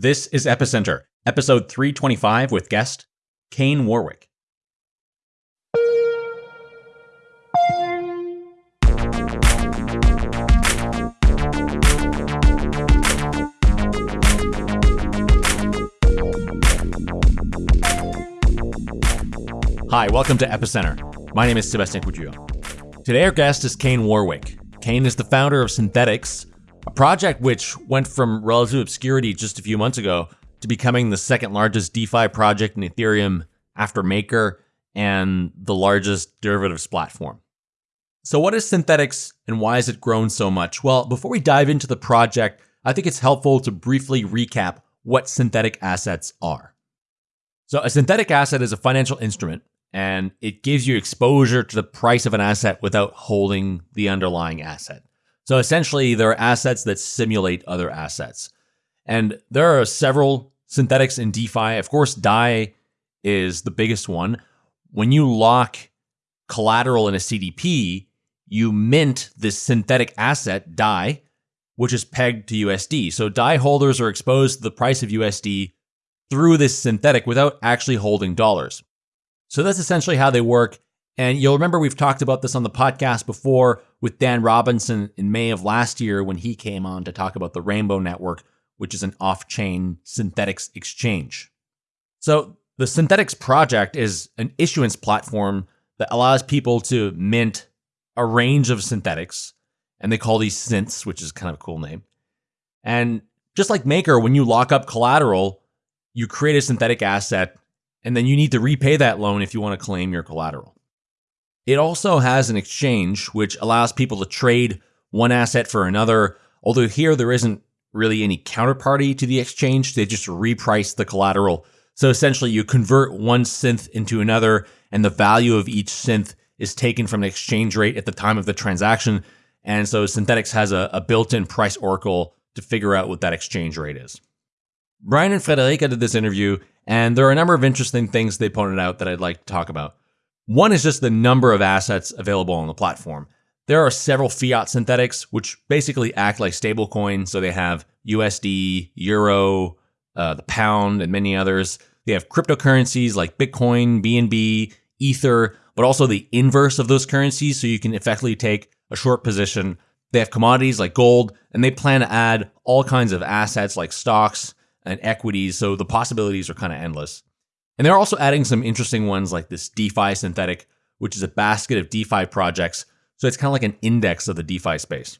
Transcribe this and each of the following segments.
This is Epicenter, episode 325 with guest Kane Warwick. Hi, welcome to Epicenter. My name is Sebastien Couture. Today, our guest is Kane Warwick. Kane is the founder of Synthetix, a project which went from relative obscurity just a few months ago to becoming the second largest DeFi project in Ethereum after Maker and the largest derivatives platform. So, what is Synthetix and why has it grown so much? Well, before we dive into the project, I think it's helpful to briefly recap what synthetic assets are. So, a synthetic asset is a financial instrument and it gives you exposure to the price of an asset without holding the underlying asset. So essentially, there are assets that simulate other assets. And there are several synthetics in DeFi. Of course, DAI is the biggest one. When you lock collateral in a CDP, you mint this synthetic asset, DAI, which is pegged to USD. So DAI holders are exposed to the price of USD through this synthetic without actually holding dollars. So that's essentially how they work. And you'll remember we've talked about this on the podcast before with Dan Robinson in May of last year when he came on to talk about the Rainbow Network, which is an off chain synthetics exchange. So the Synthetix project is an issuance platform that allows people to mint a range of synthetics, and they call these synths, which is kind of a cool name. And just like Maker, when you lock up collateral, you create a synthetic asset and then you need to repay that loan if you want to claim your collateral. It also has an exchange which allows people to trade one asset for another, although here there isn't really any counterparty to the exchange, they just reprice the collateral. So essentially, you convert one synth into another, and the value of each synth is taken from the exchange rate at the time of the transaction. And so Synthetix has a, a built in price oracle to figure out what that exchange rate is. Brian and Friederike did this interview, and there are a number of interesting things they pointed out that I'd like to talk about. One is just the number of assets available on the platform. There are several fiat synthetics, which basically act like stablecoins. So they have USD, Euro, uh, the pound, and many others. They have cryptocurrencies like Bitcoin, BNB, Ether, but also the inverse of those currencies. So you can effectively take a short position. They have commodities like gold, and they plan to add all kinds of assets like stocks, and equities. So the possibilities are kind of endless. And they're also adding some interesting ones like this DeFi synthetic, which is a basket of DeFi projects. So it's kind of like an index of the DeFi space.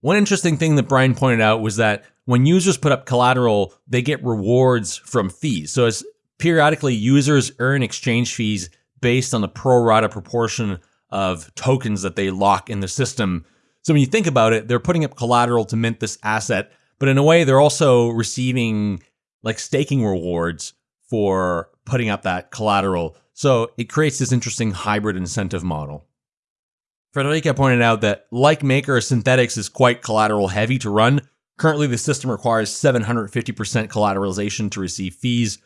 One interesting thing that Brian pointed out was that when users put up collateral, they get rewards from fees. So as periodically users earn exchange fees based on the pro rata proportion of tokens that they lock in the system. So when you think about it, they're putting up collateral to mint this asset but in a way, they're also receiving like staking rewards for putting up that collateral. So it creates this interesting hybrid incentive model. Friederike pointed out that, like Maker, Synthetix is quite collateral heavy to run. Currently, the system requires 750% collateralization to receive fees.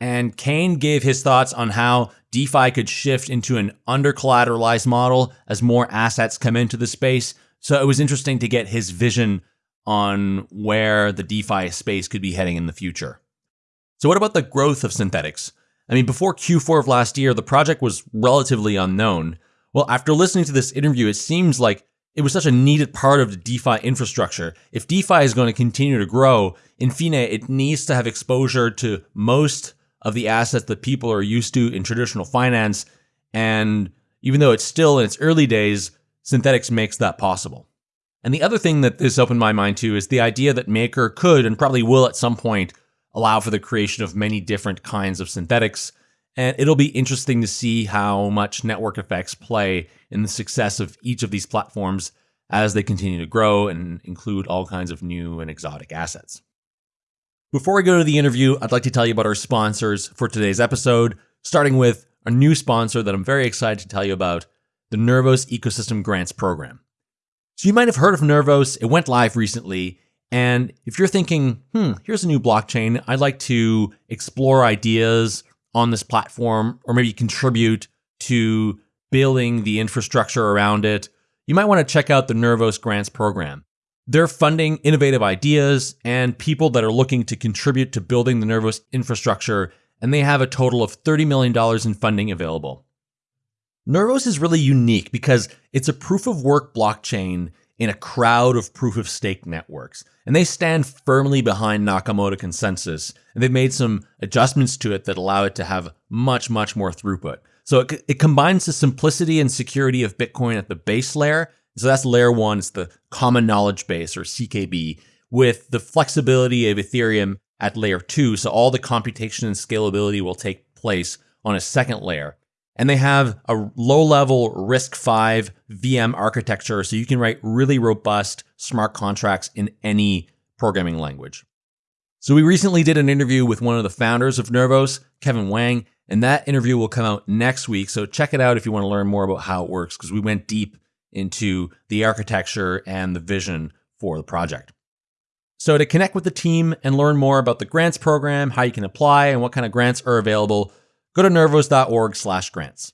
And Kane gave his thoughts on how DeFi could shift into an under collateralized model as more assets come into the space. So it was interesting to get his vision on where the DeFi space could be heading in the future. So, what about the growth of Synthetix? I mean, before Q4 of last year, the project was relatively unknown. Well, after listening to this interview, it seems like it was such a needed part of the DeFi infrastructure. If DeFi is going to continue to grow, in fine, it needs to have exposure to most of the assets that people are used to in traditional finance. And even though it's still in its early days, Synthetix makes that possible. And the other thing that this opened my mind to is the idea that Maker could and probably will at some point allow for the creation of many different kinds of synthetics. And it'll be interesting to see how much network effects play in the success of each of these platforms as they continue to grow and include all kinds of new and exotic assets. Before we go to the interview, I'd like to tell you about our sponsors for today's episode, starting with a new sponsor that I'm very excited to tell you about the Nervos Ecosystem Grants Program. So you might have heard of Nervos. It went live recently. And if you're thinking, hmm, here's a new blockchain, I'd like to explore ideas on this platform or maybe contribute to building the infrastructure around it, you might want to check out the Nervos Grants program. They're funding innovative ideas and people that are looking to contribute to building the Nervos infrastructure, and they have a total of $30 million in funding available. Nervos is really unique because it's a proof of work blockchain in a crowd of proof of stake networks. And they stand firmly behind Nakamoto consensus. And they've made some adjustments to it that allow it to have much, much more throughput. So it, it combines the simplicity and security of Bitcoin at the base layer. So that's layer one, it's the common knowledge base or CKB, with the flexibility of Ethereum at layer two. So all the computation and scalability will take place on a second layer and they have a low level RISC-V VM architecture so you can write really robust smart contracts in any programming language. So we recently did an interview with one of the founders of Nervos, Kevin Wang, and that interview will come out next week. So check it out if you want to learn more about how it works because we went deep into the architecture and the vision for the project. So to connect with the team and learn more about the grants program, how you can apply and what kind of grants are available, go to nervos.org slash grants.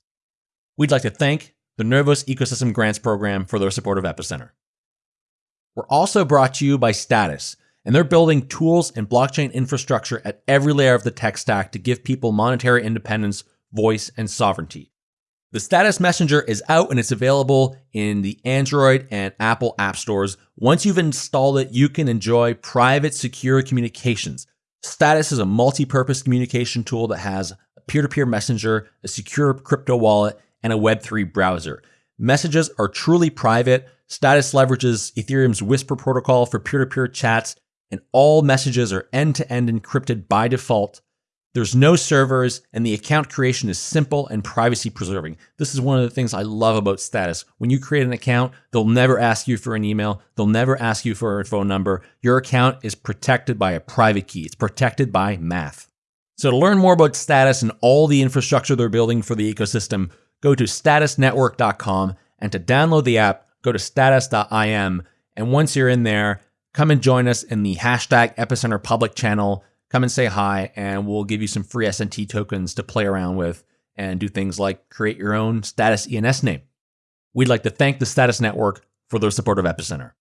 We'd like to thank the Nervos Ecosystem Grants Program for their support of Epicenter. We're also brought to you by Status, and they're building tools and blockchain infrastructure at every layer of the tech stack to give people monetary independence, voice, and sovereignty. The Status Messenger is out and it's available in the Android and Apple app stores. Once you've installed it, you can enjoy private, secure communications. Status is a multi purpose communication tool that has peer to peer messenger, a secure crypto wallet, and a Web3 browser. Messages are truly private. Status leverages Ethereum's Whisper protocol for peer to peer chats, and all messages are end to end encrypted by default. There's no servers, and the account creation is simple and privacy preserving. This is one of the things I love about Status. When you create an account, they'll never ask you for an email, they'll never ask you for a phone number. Your account is protected by a private key, it's protected by math. So to learn more about Status and all the infrastructure they're building for the ecosystem, go to statusnetwork.com and to download the app, go to status.im. And once you're in there, come and join us in the hashtag Epicenter public channel. Come and say hi, and we'll give you some free SNT tokens to play around with and do things like create your own Status ENS name. We'd like to thank the Status Network for their support of Epicenter.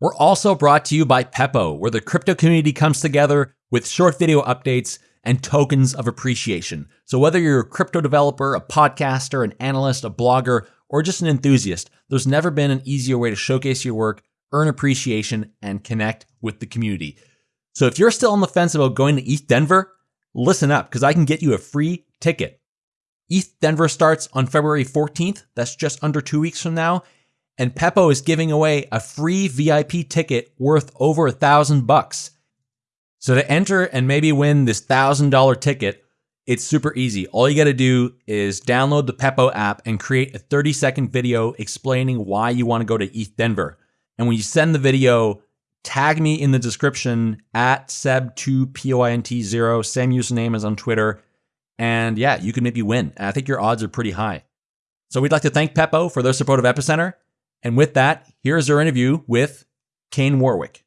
We're also brought to you by Pepo, where the crypto community comes together with short video updates and tokens of appreciation. So whether you're a crypto developer, a podcaster, an analyst, a blogger, or just an enthusiast, there's never been an easier way to showcase your work, earn appreciation, and connect with the community. So if you're still on the fence about going to ETH Denver, listen up because I can get you a free ticket. ETH Denver starts on February 14th. That's just under two weeks from now and Pepo is giving away a free VIP ticket worth over a thousand bucks. So to enter and maybe win this thousand dollar ticket, it's super easy. All you got to do is download the Pepo app and create a 30 second video explaining why you want to go to ETH Denver. And when you send the video, tag me in the description at seb2point0, same username as on Twitter. And yeah, you can maybe win. I think your odds are pretty high. So we'd like to thank Pepo for their support of Epicenter. And with that, here's our interview with Kane Warwick.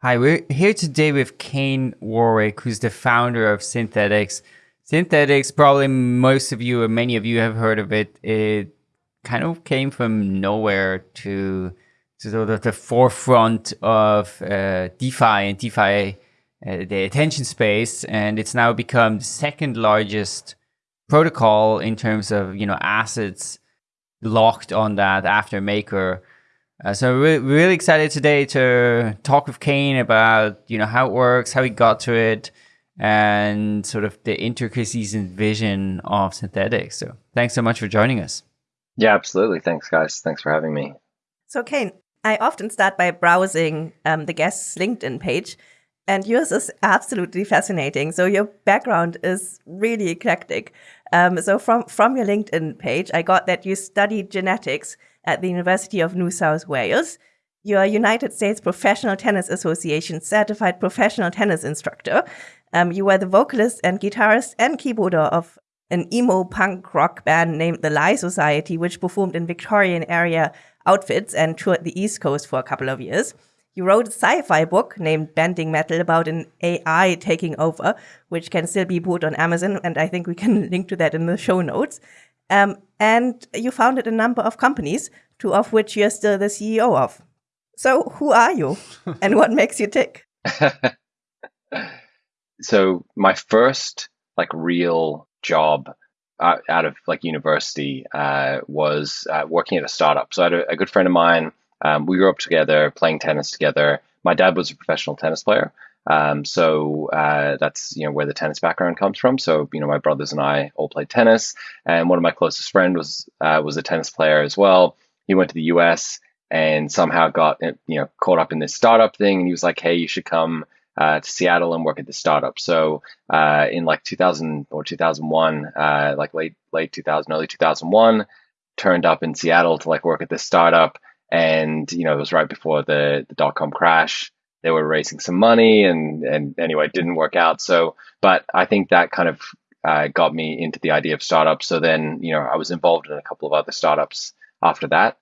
Hi, we're here today with Kane Warwick, who's the founder of Synthetix. Synthetix, probably most of you or many of you have heard of it. It kind of came from nowhere to, to sort of the forefront of uh, DeFi and DeFi, uh, the attention space, and it's now become the second largest protocol in terms of you know assets locked on that after Maker. Uh, so we're really excited today to talk with Kane about you know how it works, how he got to it, and sort of the intricacies and vision of Synthetix. So thanks so much for joining us. Yeah, absolutely. Thanks, guys. Thanks for having me. So Kane, I often start by browsing um, the guest's LinkedIn page, and yours is absolutely fascinating. So your background is really eclectic. Um, so from, from your LinkedIn page, I got that you studied genetics at the University of New South Wales. You're a United States Professional Tennis Association certified professional tennis instructor. Um, you were the vocalist and guitarist and keyboarder of an emo punk rock band named the Lie Society, which performed in Victorian area outfits and toured the East Coast for a couple of years. You wrote a sci-fi book named Bending Metal about an AI taking over, which can still be bought on Amazon, and I think we can link to that in the show notes. Um, and you founded a number of companies two of which you're still the CEO of. So, who are you and what makes you tick? so, my first like real job uh, out of like university uh, was uh, working at a startup. So, I had a, a good friend of mine. Um, we grew up together, playing tennis together. My dad was a professional tennis player. Um, so uh, that's you know where the tennis background comes from. So you know my brothers and I all played tennis, and one of my closest friends was uh, was a tennis player as well. He went to the U.S. and somehow got you know caught up in this startup thing, and he was like, "Hey, you should come uh, to Seattle and work at the startup." So uh, in like 2000 or 2001, uh, like late late 2000, early 2001, turned up in Seattle to like work at this startup, and you know it was right before the the dot com crash. They were raising some money and and anyway it didn't work out. So but i think that kind of uh, got me into the idea of startups. So then you know i was involved in a couple of other startups after that.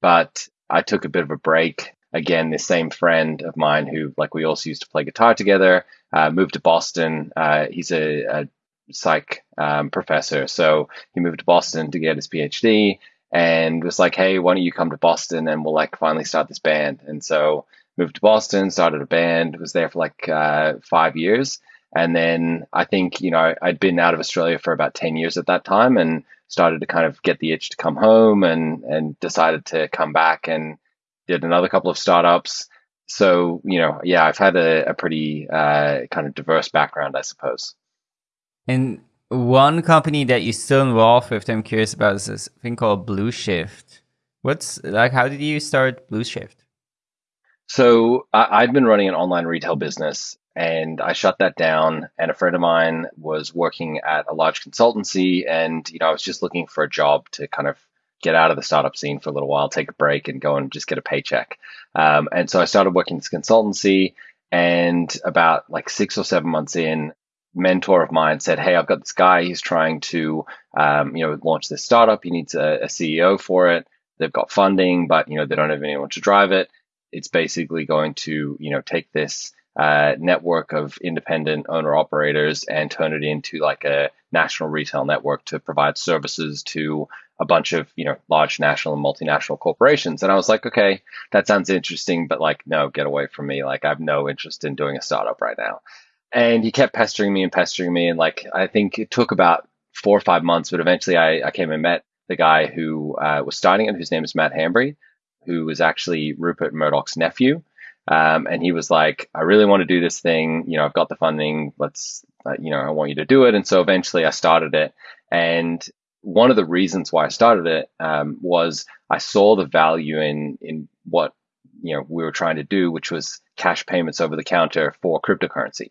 But i took a bit of a break. Again this same friend of mine who like we also used to play guitar together uh, moved to boston. Uh, he's a, a psych um, professor. So he moved to boston to get his phd and was like hey why don't you come to boston and we'll like finally start this band and so moved to Boston, started a band, was there for like uh, five years. And then I think, you know, I'd been out of Australia for about 10 years at that time and started to kind of get the itch to come home and, and decided to come back and did another couple of startups. So, you know, yeah, I've had a, a pretty uh, kind of diverse background, I suppose. And one company that you're still involved with, I'm curious about, is this thing called Blueshyft. What's like, how did you start Blueshyft? So I, I'd been running an online retail business and I shut that down. And a friend of mine was working at a large consultancy, and you know I was just looking for a job to kind of get out of the startup scene for a little while, take a break, and go and just get a paycheck. Um, and so I started working this consultancy, and about like six or seven months in, mentor of mine said, "Hey, I've got this guy. He's trying to, um, you know, launch this startup. He needs a, a CEO for it. They've got funding, but you know they don't have anyone to drive it." it's basically going to you know take this uh, network of independent owner operators and turn it into like a national retail network to provide services to a bunch of you know large national and multinational corporations and i was like okay that sounds interesting but like no get away from me like i have no interest in doing a startup right now and he kept pestering me and pestering me and like i think it took about four or five months but eventually i, I came and met the guy who uh, was starting it whose name is Matt Hanbury who was actually Rupert Murdoch's nephew. Um, and he was like, I really want to do this thing. You know, I've got the funding. Let's, uh, you know, I want you to do it. And so eventually I started it. And one of the reasons why I started it um, was I saw the value in in what you know we were trying to do, which was cash payments over the counter for cryptocurrency.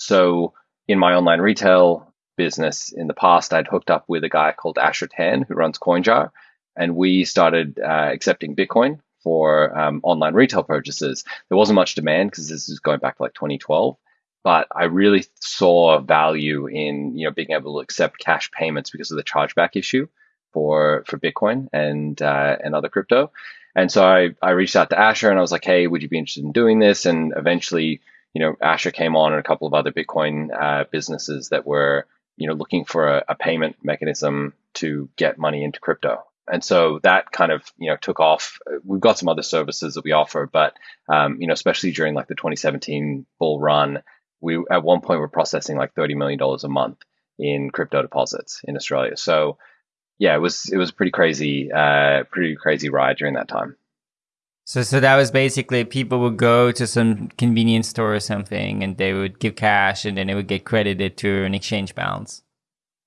So in my online retail business in the past, I'd hooked up with a guy called Asher Tan who runs CoinJar, and we started uh, accepting Bitcoin for um, online retail purchases. There wasn't much demand because this is going back to like 2012, but I really saw value in you know being able to accept cash payments because of the chargeback issue for for Bitcoin and uh, and other crypto. And so I, I reached out to Asher and I was like, hey, would you be interested in doing this? And eventually, you know, Asher came on and a couple of other Bitcoin uh, businesses that were, you know, looking for a, a payment mechanism to get money into crypto and so that kind of you know took off. We've got some other services that we offer, but um, you know, especially during like the 2017 bull run, we at one point were processing like 30 million dollars a month in crypto deposits in Australia. So yeah, it was it was pretty crazy, uh, pretty crazy ride during that time. So, so that was basically people would go to some convenience store or something, and they would give cash, and then it would get credited to an exchange balance.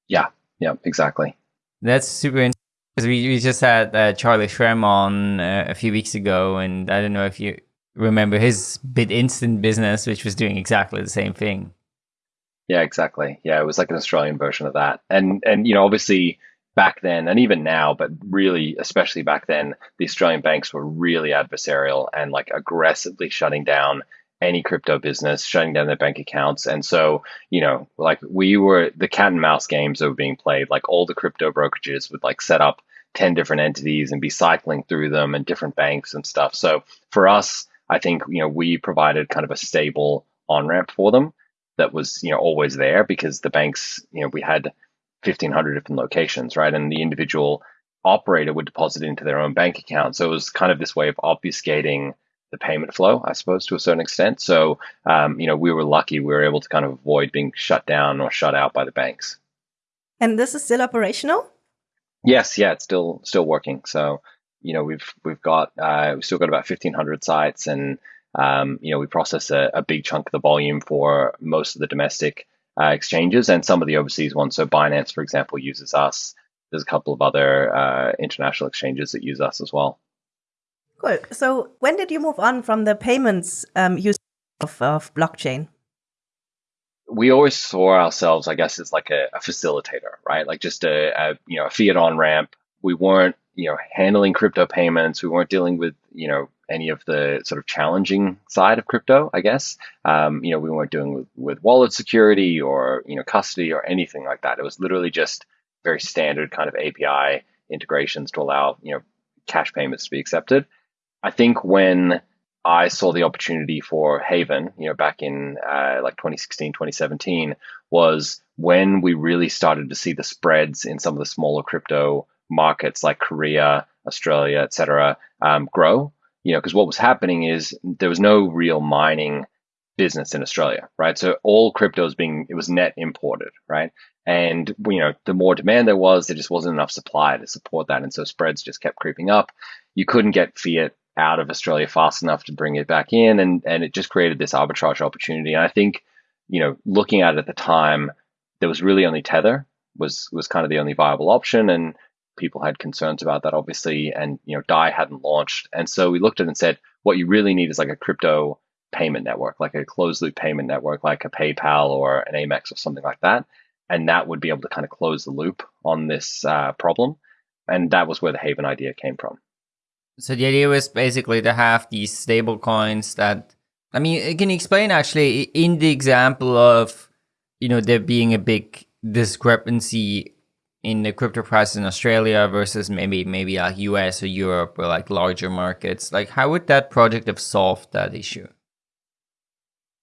Yeah, yeah, exactly. That's super interesting. Because we, we just had uh, Charlie Shrem on uh, a few weeks ago, and I don't know if you remember his BitInstant business, which was doing exactly the same thing. Yeah, exactly. Yeah, it was like an Australian version of that, and and you know, obviously back then, and even now, but really, especially back then, the Australian banks were really adversarial and like aggressively shutting down any crypto business, shutting down their bank accounts. And so, you know, like we were the cat and mouse games that were being played. Like all the crypto brokerages would like set up 10 different entities and be cycling through them and different banks and stuff. So for us, I think, you know, we provided kind of a stable on ramp for them that was, you know, always there because the banks, you know, we had 1500 different locations, right? And the individual operator would deposit into their own bank account. So it was kind of this way of obfuscating the payment flow, I suppose, to a certain extent. So, um, you know, we were lucky we were able to kind of avoid being shut down or shut out by the banks. And this is still operational? Yes, yeah, it's still still working. So, you know, we've we've got uh, we've still got about fifteen hundred sites, and um, you know, we process a, a, big chunk of the volume for most of the domestic uh, exchanges and some of the overseas ones. So, Binance, for example, uses us. There's a couple of other uh, international exchanges that use us as well. Cool. So when did you move on from the payments um, use of, of blockchain? we always saw ourselves, I guess, as like a, a facilitator, right? Like just a, a, you know a fiat on ramp. We weren't you know handling crypto payments. We weren't dealing with you know any of the sort of challenging side of crypto. I guess um, you know we weren't doing with, with wallet security or you know custody or anything like that. It was literally just very standard kind of API integrations to allow you know cash payments to be accepted. I think when I saw the opportunity for Havven, you know, back in uh, like 2016, 2017, was when we really started to see the spreads in some of the smaller crypto markets like Korea, Australia, et cetera, um, grow. You know, because what was happening is there was no real mining business in Australia, right? So all crypto was being it was net imported, right? And you know, the more demand there was, there just wasn't enough supply to support that, and so spreads just kept creeping up. You couldn't get fiat out of Australia fast enough to bring it back in, and and it just created this arbitrage opportunity. And I think, you know, looking at it at the time, there was really only Tether was was kind of the only viable option, and people had concerns about that, obviously. And you know, Dai hadn't launched, and so we looked at it and said, what you really need is like a crypto payment network, like a closed loop payment network, like a PayPal or an Amex or something like that, and that would be able to kind of close the loop on this uh, problem. And that was where the Havven idea came from. So the idea was basically to have these stable coins that, I mean, can you explain actually in the example of, you know, there being a big discrepancy in the crypto price in Australia versus maybe maybe uh, like US or Europe or like larger markets, like how would that project have solved that issue?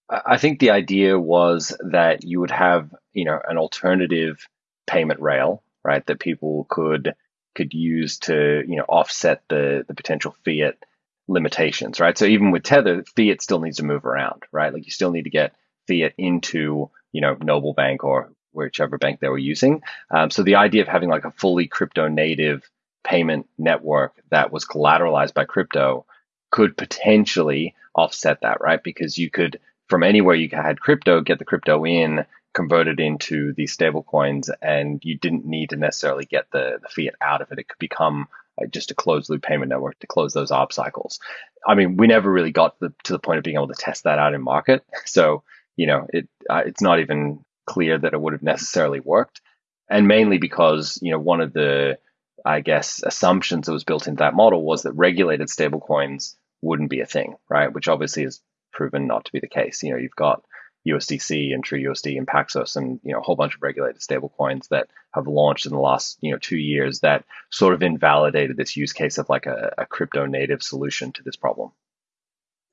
I think the idea was that you would have, you know, an alternative payment rail, right, that people could could use to you know offset the the potential fiat limitations, right? So even with Tether, fiat still needs to move around, right? Like you still need to get fiat into you know Noble Bank or whichever bank they were using. Um, so the idea of having like a fully crypto native payment network that was collateralized by crypto could potentially offset that, right? Because you could from anywhere you had crypto get the crypto in converted into these stable coins and you didn't need to necessarily get the, the fiat out of it. It could become just a closed loop payment network to close those ARB cycles. I mean, we never really got the, to the point of being able to test that out in market. So, you know, it uh, it's not even clear that it would have necessarily worked. And mainly because, you know, one of the, I guess, assumptions that was built into that model was that regulated stablecoins wouldn't be a thing, right? Which obviously is proven not to be the case. You know, you've got USDC and TrueUSD and Paxos and you know a whole bunch of regulated stablecoins that have launched in the last you know two years that sort of invalidated this use case of like a, a crypto native solution to this problem.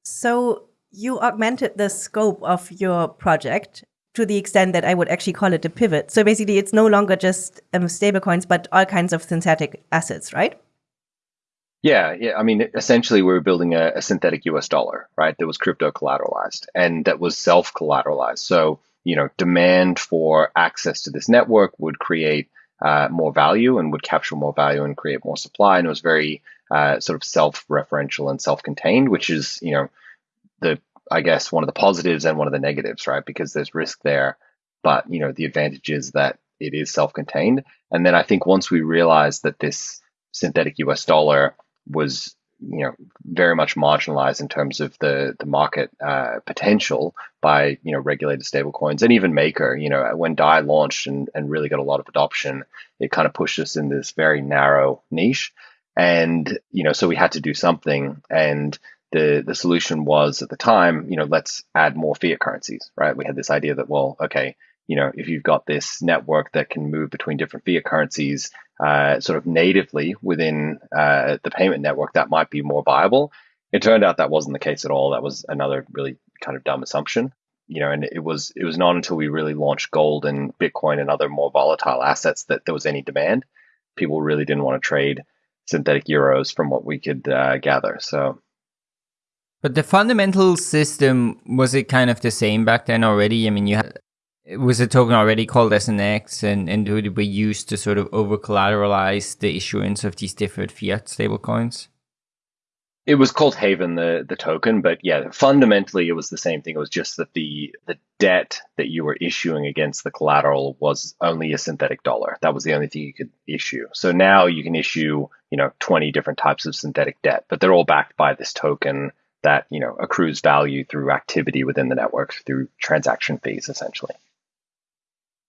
So you augmented the scope of your project to the extent that I would actually call it a pivot. So basically, it's no longer just um, stablecoins, but all kinds of synthetic assets, right? Yeah, yeah. I mean, essentially, we were building a, a, synthetic US dollar, right? That was crypto collateralized and that was self collateralized. So, you know, demand for access to this network would create uh, more value and would capture more value and create more supply. And it was very uh, sort of self referential and self contained, which is, you know, the, I guess, one of the positives and one of the negatives, right? Because there's risk there. But, you know, the advantage is that it is self contained. And then I think once we realized that this synthetic US dollar was you know very much marginalized in terms of the the market uh, potential by you know regulated stablecoins and even Maker. You know when Dai launched and, and really got a lot of adoption, it kind of pushed us in this very narrow niche, and you know so we had to do something. And the the solution was at the time, you know, let's add more fiat currencies. Right? We had this idea that well, okay, you know, if you've got this network that can move between different fiat currencies uh, sort of natively within uh, the payment network, that might be more viable. It turned out that wasn't the case at all. That was another really kind of dumb assumption. You know, and it was it was not until we really launched gold and Bitcoin and other more volatile assets that there was any demand. people really didn't want to trade synthetic euros from what we could uh, gather. So. But the fundamental system was it kind of the same back then already? I mean, you had was a token already called SNX, and and would it be used to sort of over collateralize the issuance of these different fiat stablecoins? It was called Havven, the the token, but yeah, fundamentally it was the same thing. It was just that the the debt that you were issuing against the collateral was only a synthetic dollar. That was the only thing you could issue. So now you can issue, you know, 20 different types of synthetic debt, but they're all backed by this token that, you know, accrues value through activity within the network through transaction fees essentially.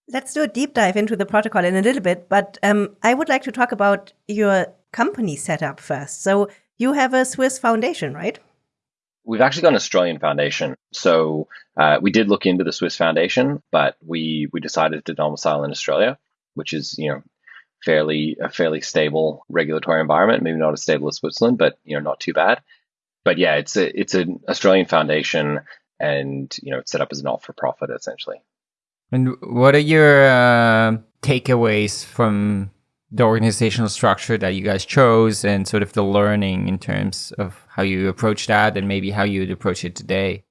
Let's do a deep dive into the protocol in a little bit, but um, I would like to talk about your company setup first. So you have a Swiss foundation, right? We've actually got an Australian foundation. So uh, we did look into the Swiss foundation, but we we decided to domicile in Australia, which is you know fairly a fairly stable regulatory environment. Maybe not as stable as Switzerland, but you know not too bad. But yeah, it's a it's an Australian foundation, and you know it's set up as a not for profit essentially. And what are your uh, takeaways from the organizational structure that you guys chose and sort of the learning in terms of how you approach that and maybe how you would approach it today?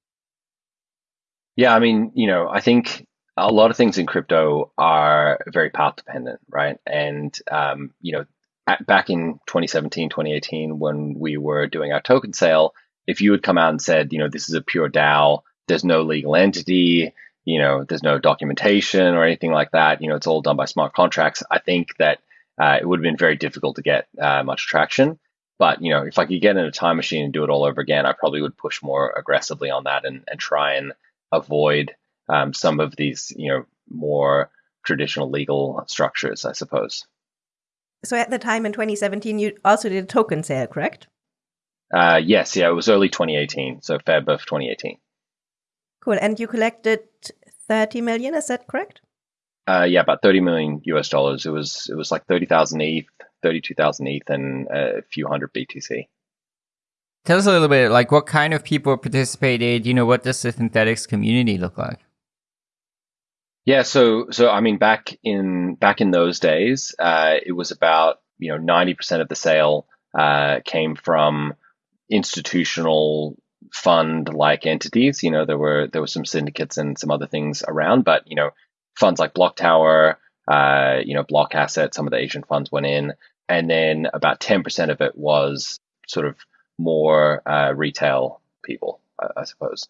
Yeah, I mean, you know, I think a lot of things in crypto are very path dependent, right? And, um, you know, at, back in 2017, 2018, when we were doing our token sale, if you had come out and said, you know, this is a pure DAO, there's no legal entity, you know, there's no documentation or anything like that, you know, it's all done by smart contracts, I think that uh, it would have been very difficult to get uh, much traction. But you know, if I could get in a time machine and do it all over again, I probably would push more aggressively on that and, and try and avoid um, some of these, you know, more traditional legal structures, I suppose. So at the time in 2017, you also did a token sale, correct? Uh, yes, yeah, it was early 2018, so Feb of 2018. Cool, and you collected 30 million, is that correct? Uh, yeah, about 30 million US dollars. It was it was like 30,000 ETH, 32,000 ETH, and a few hundred BTC. Tell us a little bit, like what kind of people participated. You know, what does the Synthetix community look like? Yeah, so so I mean, back in back in those days, uh, it was about you know 90 percent of the sale uh, came from institutional fund like entities. You know, there were there were some syndicates and some other things around, but you know, funds like Block Tower, uh, you know, Block Asset, some of the Asian funds went in, and then about 10% of it was sort of more uh, retail people, I, I, suppose.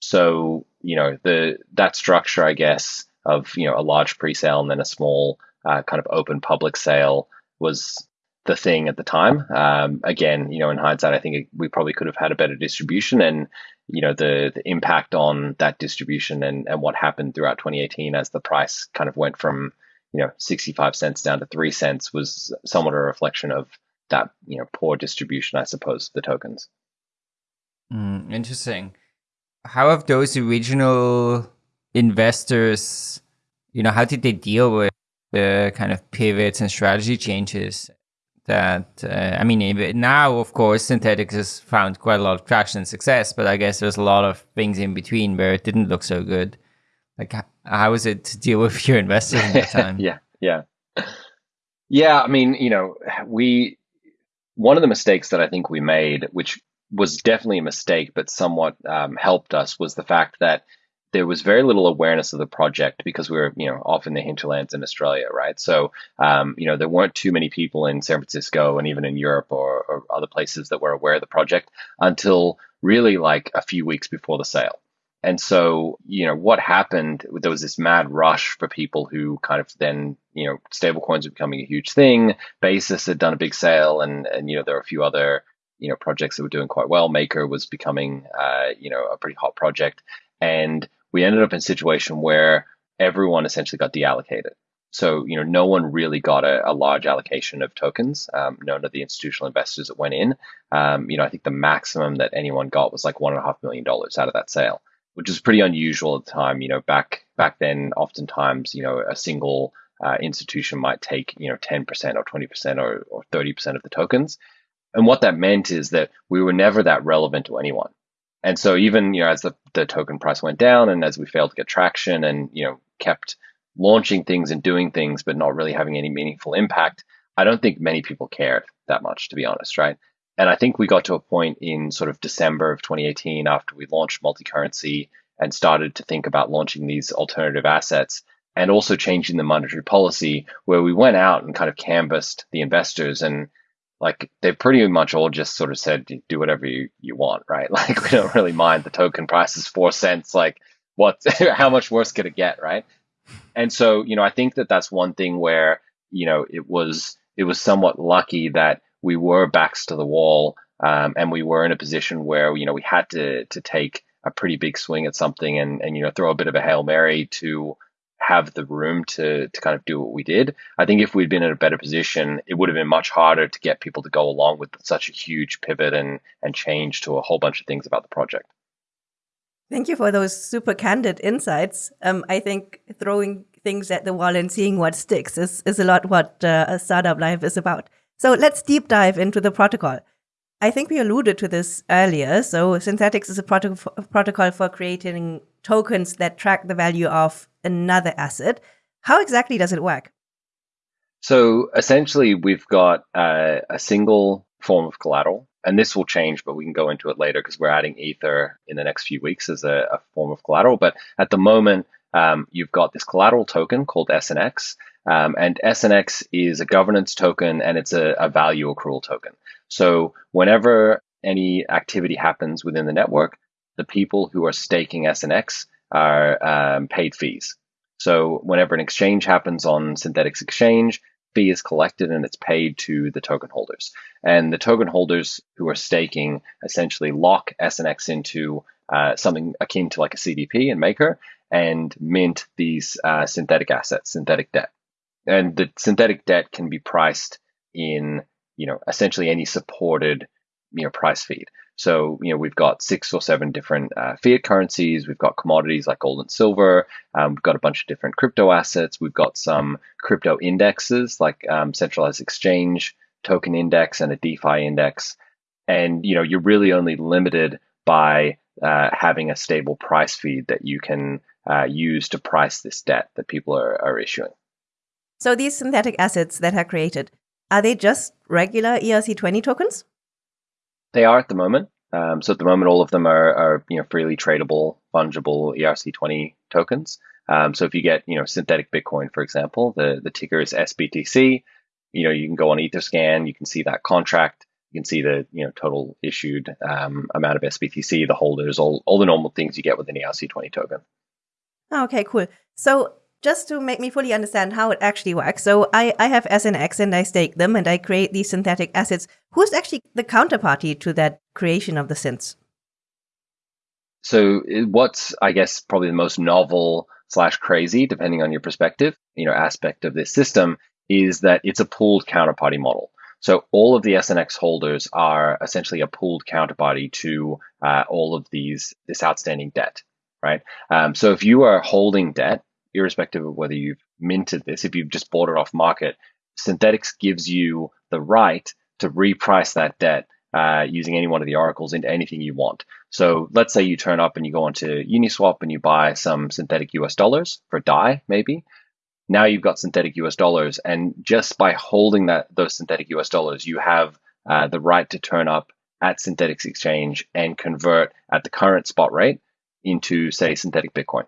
So, you know, the that structure, I guess, of you know a large pre-sale and then a small uh, kind of open public sale was the thing at the time. Um, again, you know, in hindsight, I think we probably could have had a better distribution, and you know, the the impact on that distribution and and what happened throughout 2018 as the price kind of went from you know 65 cents down to three cents was somewhat a reflection of that you know poor distribution, I suppose, of the tokens. Mm, interesting. How have those original investors, you know, how did they deal with the kind of pivots and strategy changes that uh, I mean now of course Synthetix has found quite a lot of traction and success but I guess there's a lot of things in between where it didn't look so good. Like how was it to deal with your investors at that time? Yeah yeah. Yeah I mean you know we one of the mistakes that I think we made which was definitely a mistake but somewhat um, helped us was the fact that there was very little awareness of the project because we were, you know, off in the hinterlands in Australia, right? So, um, you know, there weren't too many people in San Francisco and even in Europe or, or other places that were aware of the project until really like a few weeks before the sale. And so, you know, what happened, there was this mad rush for people who kind of then, you know, stablecoins were becoming a huge thing. Basis had done a big sale and, and, you know, there were a few other, you know, projects that were doing quite well. Maker was becoming, uh, you know, a pretty hot project. And we ended up in a situation where everyone essentially got deallocated. So, you know, no one really got a, a large allocation of tokens. Um, none of the institutional investors that went in. Um, you know, I think the maximum that anyone got was like one and a half million dollars out of that sale, which is pretty unusual at the time. You know, back back then, oftentimes, you know, a single uh, institution might take you know 10% or 20% or, or 30% of the tokens. And what that meant is that we were never that relevant to anyone. And so even, you know, as the, the token price went down and as we failed to get traction and, you know, kept launching things and doing things, but not really having any meaningful impact, I don't think many people cared that much, to be honest, right? And I think we got to a point in sort of December of 2018 after we launched multi currency and started to think about launching these alternative assets and also changing the monetary policy where we went out and kind of canvassed the investors and like they pretty much all just sort of said do whatever you, you want right? Like we don't really mind the token price is four cents like what how much worse could it get right? And so you know i think that that's one thing where you know it was it was somewhat lucky that we were backs to the wall um, and we were in a position where you know we had to to take a pretty big swing at something and and you know throw a bit of a hail mary to have the room to to kind of do what we did. I think if we'd been in a better position, it would have been much harder to get people to go along with such a huge pivot and and change to a whole bunch of things about the project. Thank you for those super candid insights. Um, I think throwing things at the wall and seeing what sticks is, is a lot what uh, a startup life is about. So let's deep dive into the protocol. I think we alluded to this earlier. So Synthetix is a protocol for creating tokens that track the value of another asset. How exactly does it work? So essentially, we've got uh, a single form of collateral, and this will change, but we can go into it later because we're adding Ether in the next few weeks as a, a form of collateral. But at the moment, um, you've got this collateral token called SNX, um, and SNX is a governance token and it's a, a value accrual token. So whenever any activity happens within the network, the people who are staking SNX are um, paid fees. So whenever an exchange happens on Synthetix Exchange, fee is collected and it's paid to the token holders. And the token holders who are staking essentially lock SNX into uh, something akin to like a CDP and Maker and mint these uh, synthetic assets, synthetic debt. And the synthetic debt can be priced in you know, essentially any supported, you know, price feed. So, you know, we've got six or seven different uh, fiat currencies. We've got commodities like gold and silver. Um, we've got a bunch of different crypto assets. We've got some crypto indexes like um, centralized exchange token index and a DeFi index. And, you know, you're really only limited by uh, having a stable price feed that you can uh, use to price this debt that people are, are issuing. So these synthetic assets that are created, are they just regular ERC20 tokens? They are at the moment. Um, so at the moment, all of them are, are you know freely tradable, fungible ERC20 tokens. Um, so if you get you know synthetic Bitcoin, for example, the the ticker is SBTC. You know you can go on EtherScan, you can see that contract, you can see the you know total issued um, amount of SBTC, the holders, all all the normal things you get with an ERC20 token. Okay, cool. So just to make me fully understand how it actually works. So I, I have SNX and I stake them and I create these synthetic assets. Who's actually the counterparty to that creation of the synths? So what's I guess probably the most novel slash crazy, depending on your perspective, you know, aspect of this system is that it's a pooled counterparty model. So all of the SNX holders are essentially a pooled counterparty to uh, all of these this outstanding debt, right? Um, so if you are holding debt irrespective of whether you've minted this, if you've just bought it off market, Synthetix gives you the right to reprice that debt uh, using any one of the oracles into anything you want. So let's say you turn up and you go onto Uniswap and you buy some synthetic US dollars for DAI, maybe. Now you've got synthetic US dollars, and just by holding that those synthetic US dollars, you have uh, the right to turn up at Synthetix Exchange and convert at the current spot rate into, say, synthetic Bitcoin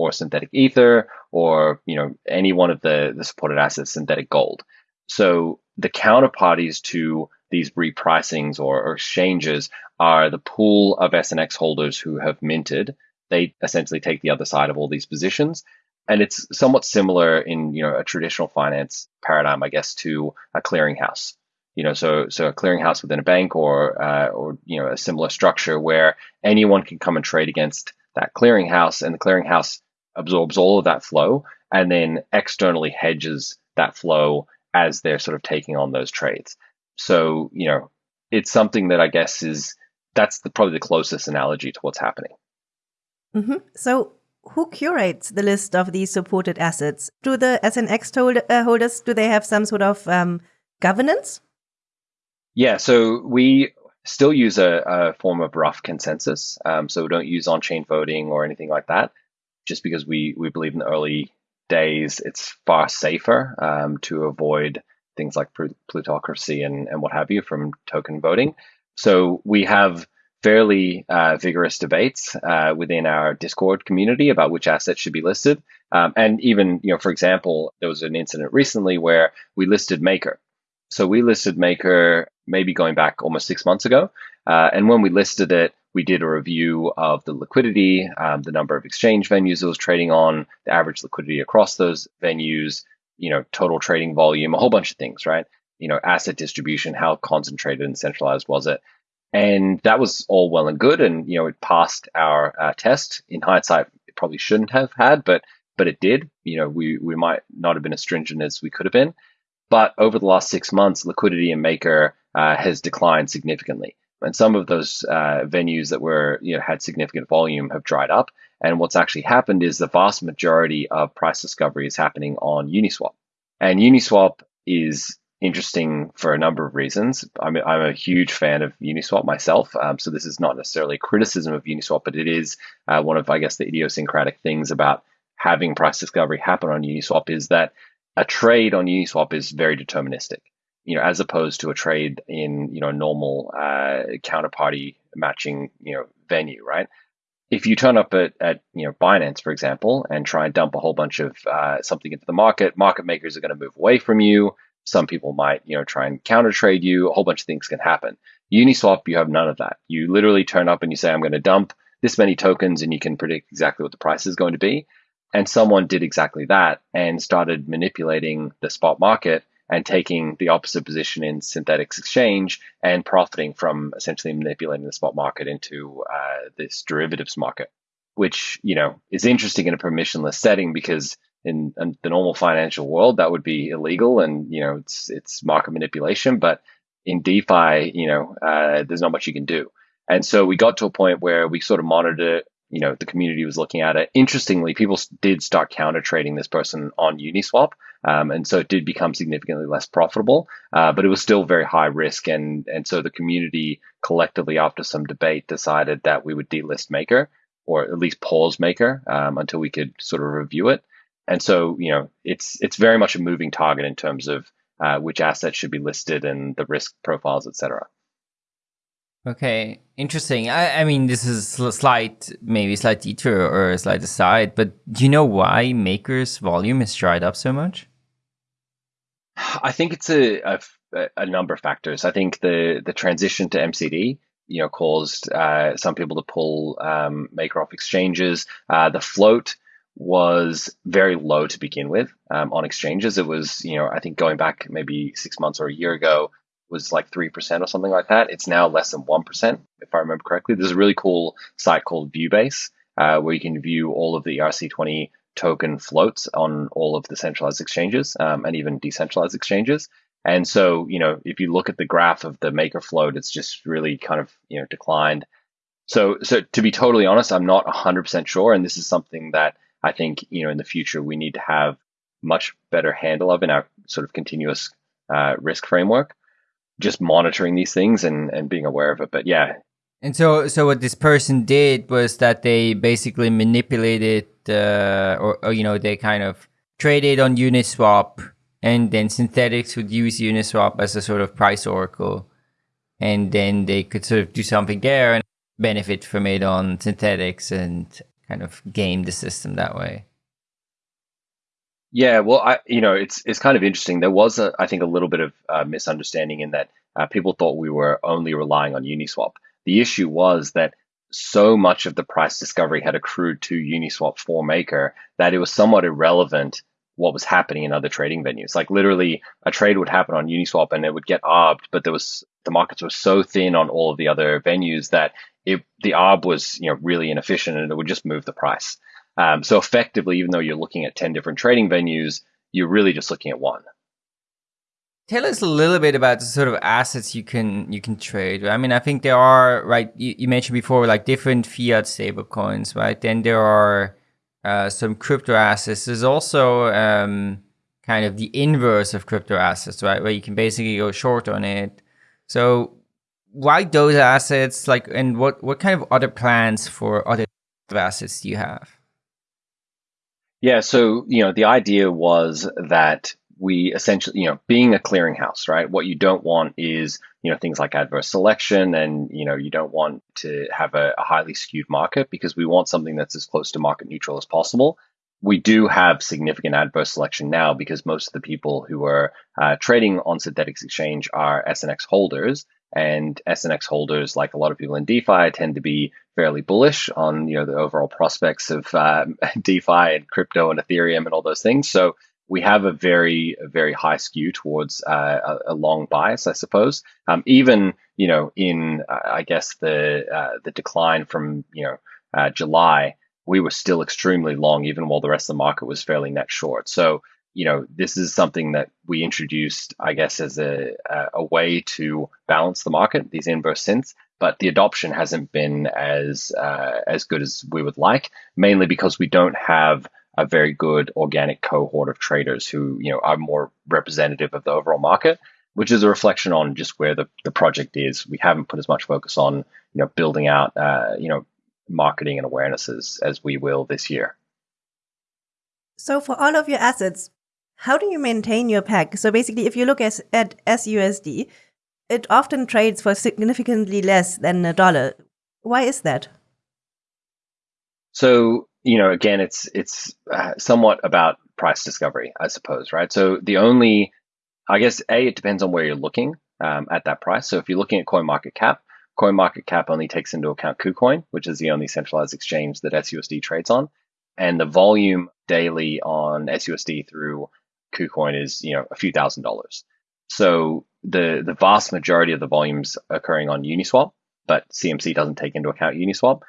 or synthetic ether or you know any one of the, the supported assets, synthetic gold. So the counterparties to these repricings or, or exchanges are the pool of SNX holders who have minted. They essentially take the other side of all these positions. And it's somewhat similar in you know a traditional finance paradigm, I guess, to a clearinghouse. You know, so so a clearinghouse within a bank or uh, or you know a similar structure where anyone can come and trade against that clearinghouse, and the clearinghouse absorbs all of that flow and then externally hedges that flow as they're sort of taking on those trades. So, you know, it's something that I guess is that's the, probably the closest analogy to what's happening. Mm-hmm. So, who curates the list of these supported assets? Do the SNX hold, uh, holders do they have some sort of um, governance? Yeah, so we still use a, a form of rough consensus. Um, so we don't use on-chain voting or anything like that just because we we believe in the early days it's far safer um, to avoid things like plutocracy and, and what have you from token voting. So we have fairly uh, vigorous debates uh, within our Discord community about which assets should be listed. Um, and even, you know, for example, there was an incident recently where we listed Maker. So we listed Maker maybe going back almost six months ago. Uh, and when we listed it, we did a review of the liquidity, um, the number of exchange venues it was trading on, the average liquidity across those venues, you know, total trading volume, a whole bunch of things, right? You know, asset distribution, how concentrated and centralized was it? And that was all well and good. And, you know, it passed our uh, test. In hindsight, it probably shouldn't have had, but but it did. You know, we, we might not have been as stringent as we could have been. But over the last six months, liquidity in Maker uh, has declined significantly. And some of those uh, venues that were, you know, had significant volume have dried up. And what's actually happened is the vast majority of price discovery is happening on Uniswap. And Uniswap is interesting for a number of reasons. I'm, I'm a huge fan of Uniswap myself. Um, so this is not necessarily a criticism of Uniswap, but it is uh, one of, I guess, the idiosyncratic things about having price discovery happen on Uniswap is that a trade on Uniswap is very deterministic. You know, as opposed to a trade in you know normal uh, counterparty matching you know venue, right? If you turn up at, at you know Binance, for example, and try and dump a whole bunch of uh, something into the market, market makers are going to move away from you some people might, you know, try and counter trade you. A whole bunch of things can happen. Uniswap, you have none of that. You literally turn up and you say, I'm going to dump this many tokens, and you can predict exactly what the price is going to be. And someone did exactly that and started manipulating the spot market and taking the opposite position in Synthetix exchange and profiting from essentially manipulating the spot market into uh, this derivatives market, which you know is interesting in a permissionless setting because in, in, the normal financial world that would be illegal and you know it's it's market manipulation but in defi you know uh, there's not much you can do. And so we got to a point where we sort of monitored it you know the community was looking at it interestingly people did start counter trading this person on uniswap um, and so it did become significantly less profitable uh, but it was still very high risk and and so the community collectively after some debate decided that we would delist maker or at least pause maker um, until we could sort of review it and so, you know, it's it's very much a moving target in terms of uh, which assets should be listed and the risk profiles, et cetera. Okay, interesting. I, I mean, this is slight, maybe slight detour or a slight aside, but do you know why Maker's volume has dried up so much? I think it's a, a, a number of factors. I think the the transition to MCD, you know, caused uh, some people to pull um, Maker off exchanges. Uh, the float was very low to begin with um, on exchanges. It was, you know, I think going back maybe six months or a year ago was like 3% or something like that. It's now less than 1%, if I remember correctly. There's a really cool site called Viewbase uh, where you can view all of the ERC20 token floats on all of the centralized exchanges um, and even decentralized exchanges. And so, you know, if you look at the graph of the maker float, it's just really kind of, you know, declined. So, so to be totally honest, I'm not 100% sure. And this is something that I think you know in the future we need to have much better handle of in our sort of continuous uh, risk framework, just monitoring these things and and being aware of it. But yeah. And so, so what this person did was that they basically manipulated, uh, or, or you know, they kind of traded on Uniswap, and then Synthetix would use Uniswap as a sort of price oracle, and then they could sort of do something there and benefit from it on Synthetix and kind of game the system that way. Yeah, well, I you know it's it's kind of interesting. There was a I think a little bit of uh, misunderstanding in that uh, people thought we were only relying on Uniswap. The issue was that so much of the price discovery had accrued to Uniswap for Maker that it was somewhat irrelevant what was happening in other trading venues. Like literally, a trade would happen on Uniswap and it would get arbed, but there was the markets were so thin on all of the other venues that it, the arb was you know really inefficient and it would just move the price. Um, so effectively, even though you're looking at 10 different trading venues, you're really just looking at one. Tell us a little bit about the sort of assets you can you can trade. I mean, I think there are right. You, you mentioned before like different fiat stablecoins, right? Then there are uh, some crypto assets. There's also um, kind of the inverse of crypto assets, right? Where you can basically go short on it. So why those assets? Like, and what what kind of other plans for other assets do you have? Yeah, so you know, the idea was that we essentially, you know, being a clearinghouse, right? What you don't want is, you know, things like adverse selection and, you know, you don't want to have a, a highly skewed market because we want something that's as close to market neutral as possible. We do have significant adverse selection now because most of the people who are uh, trading on Synthetix Exchange are SNX holders. And SNX holders, like a lot of people in DeFi, tend to be fairly bullish on you know the overall prospects of uh, DeFi and crypto and Ethereum and all those things. So we have a very very high skew towards uh, a, a, long bias, I suppose. Um, even you know in uh, I guess the uh, the decline from you know uh, July, we were still extremely long, even while the rest of the market was fairly net short. So you know this is something that we introduced, I guess, as a a way to balance the market, these inverse synths. But the adoption hasn't been as uh, as good as we would like, mainly because we don't have a very good organic cohort of traders who you know are more representative of the overall market which is a reflection on just where the, the project is we haven't put as much focus on you know building out uh, you know marketing and awarenesses as we will this year so for all of your assets how do you maintain your peg so basically if you look at, at susd it often trades for significantly less than a dollar why is that so you know, again, it's it's uh, somewhat about price discovery, I suppose, right? So the only, I guess, a it depends on where you're looking um, at that price. So if you're looking at Coin Market Cap, Coin Market Cap only takes into account KuCoin, which is the only centralized exchange that SUSD trades on, and the volume daily on SUSD through KuCoin is you know a few thousand dollars. So the the vast majority of the volumes occurring on Uniswap, but CMC doesn't take into account Uniswap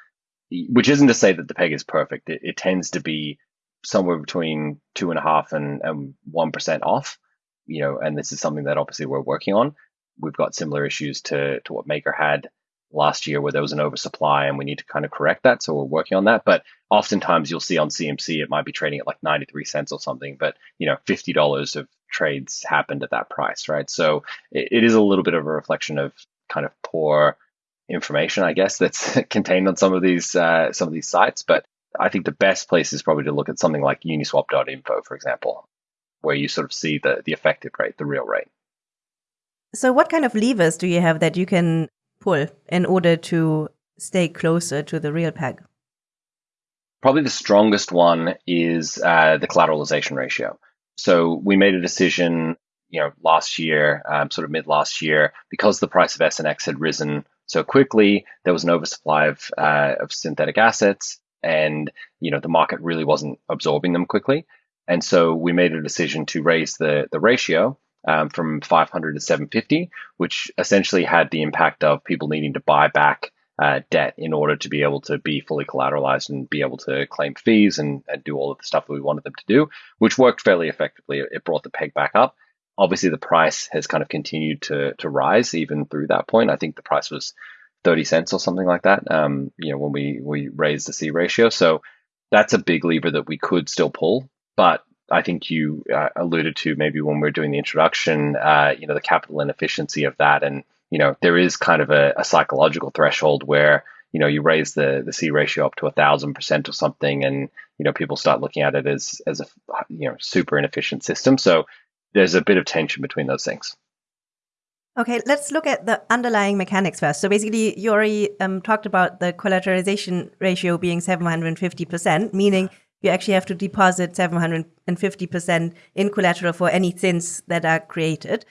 which isn't to say that the peg is perfect. It, it tends to be somewhere between two and a half and one percent off. You know, and this is something that obviously we're working on. We've got similar issues to to what Maker had last year, where there was an oversupply, and we need to kind of correct that. So we're working on that. But oftentimes you'll see on CMC it might be trading at like ninety three cents or something, but you know, fifty dollars of trades happened at that price, right? So it, it is a little bit of a reflection of kind of poor information, I guess, that's contained on some of these uh, some of these sites. But I think the best place is probably to look at something like Uniswap.info, for example, where you sort of see the the effective rate, the real rate. So, what kind of levers do you have that you can pull in order to stay closer to the real peg? Probably the strongest one is uh, the collateralization ratio. So we made a decision, you know, last year, um, sort of mid last year, because the price of SNX had risen so quickly. There was an oversupply of, uh, of synthetic assets, and you know the market really wasn't absorbing them quickly. And so we made a decision to raise the the ratio um, from 500 to 750, which essentially had the impact of people needing to buy back uh, debt in order to be able to be fully collateralized and be able to claim fees and, and do all of the stuff that we wanted them to do, which worked fairly effectively. It brought the peg back up obviously the price has kind of continued to to rise even through that point. I think the price was 30 cents or something like that. Um, you know, when we we raised the C ratio, so that's a big lever that we could still pull. But I think you uh, alluded to maybe when we are doing the introduction, uh, you know, the capital inefficiency of that, and you know, there is kind of a, a psychological threshold where you know you raise the the C ratio up to a thousand percent or something, and you know people start looking at it as as a you know super inefficient system. So there's a bit of tension between those things. Okay, let's look at the underlying mechanics first. So basically, already um, talked about the collateralization ratio being 750%, meaning you actually have to deposit 750% in collateral for any synths that are created.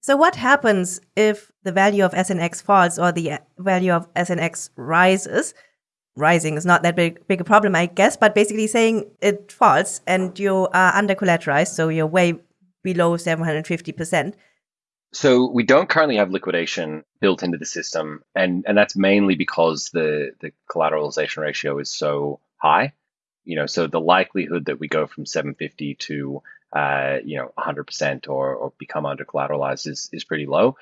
So what happens if the value of SNX falls or the uh, value of SNX rises? Rising is not that big, big a problem, I guess, but basically saying it falls and you are under collateralized, so you're way below 750%. So we don't currently have liquidation built into the system, and and that's mainly because the the collateralization ratio is so high. You know, so the likelihood that we go from 750 to uh, you know 100% or or become under collateralized is is pretty low.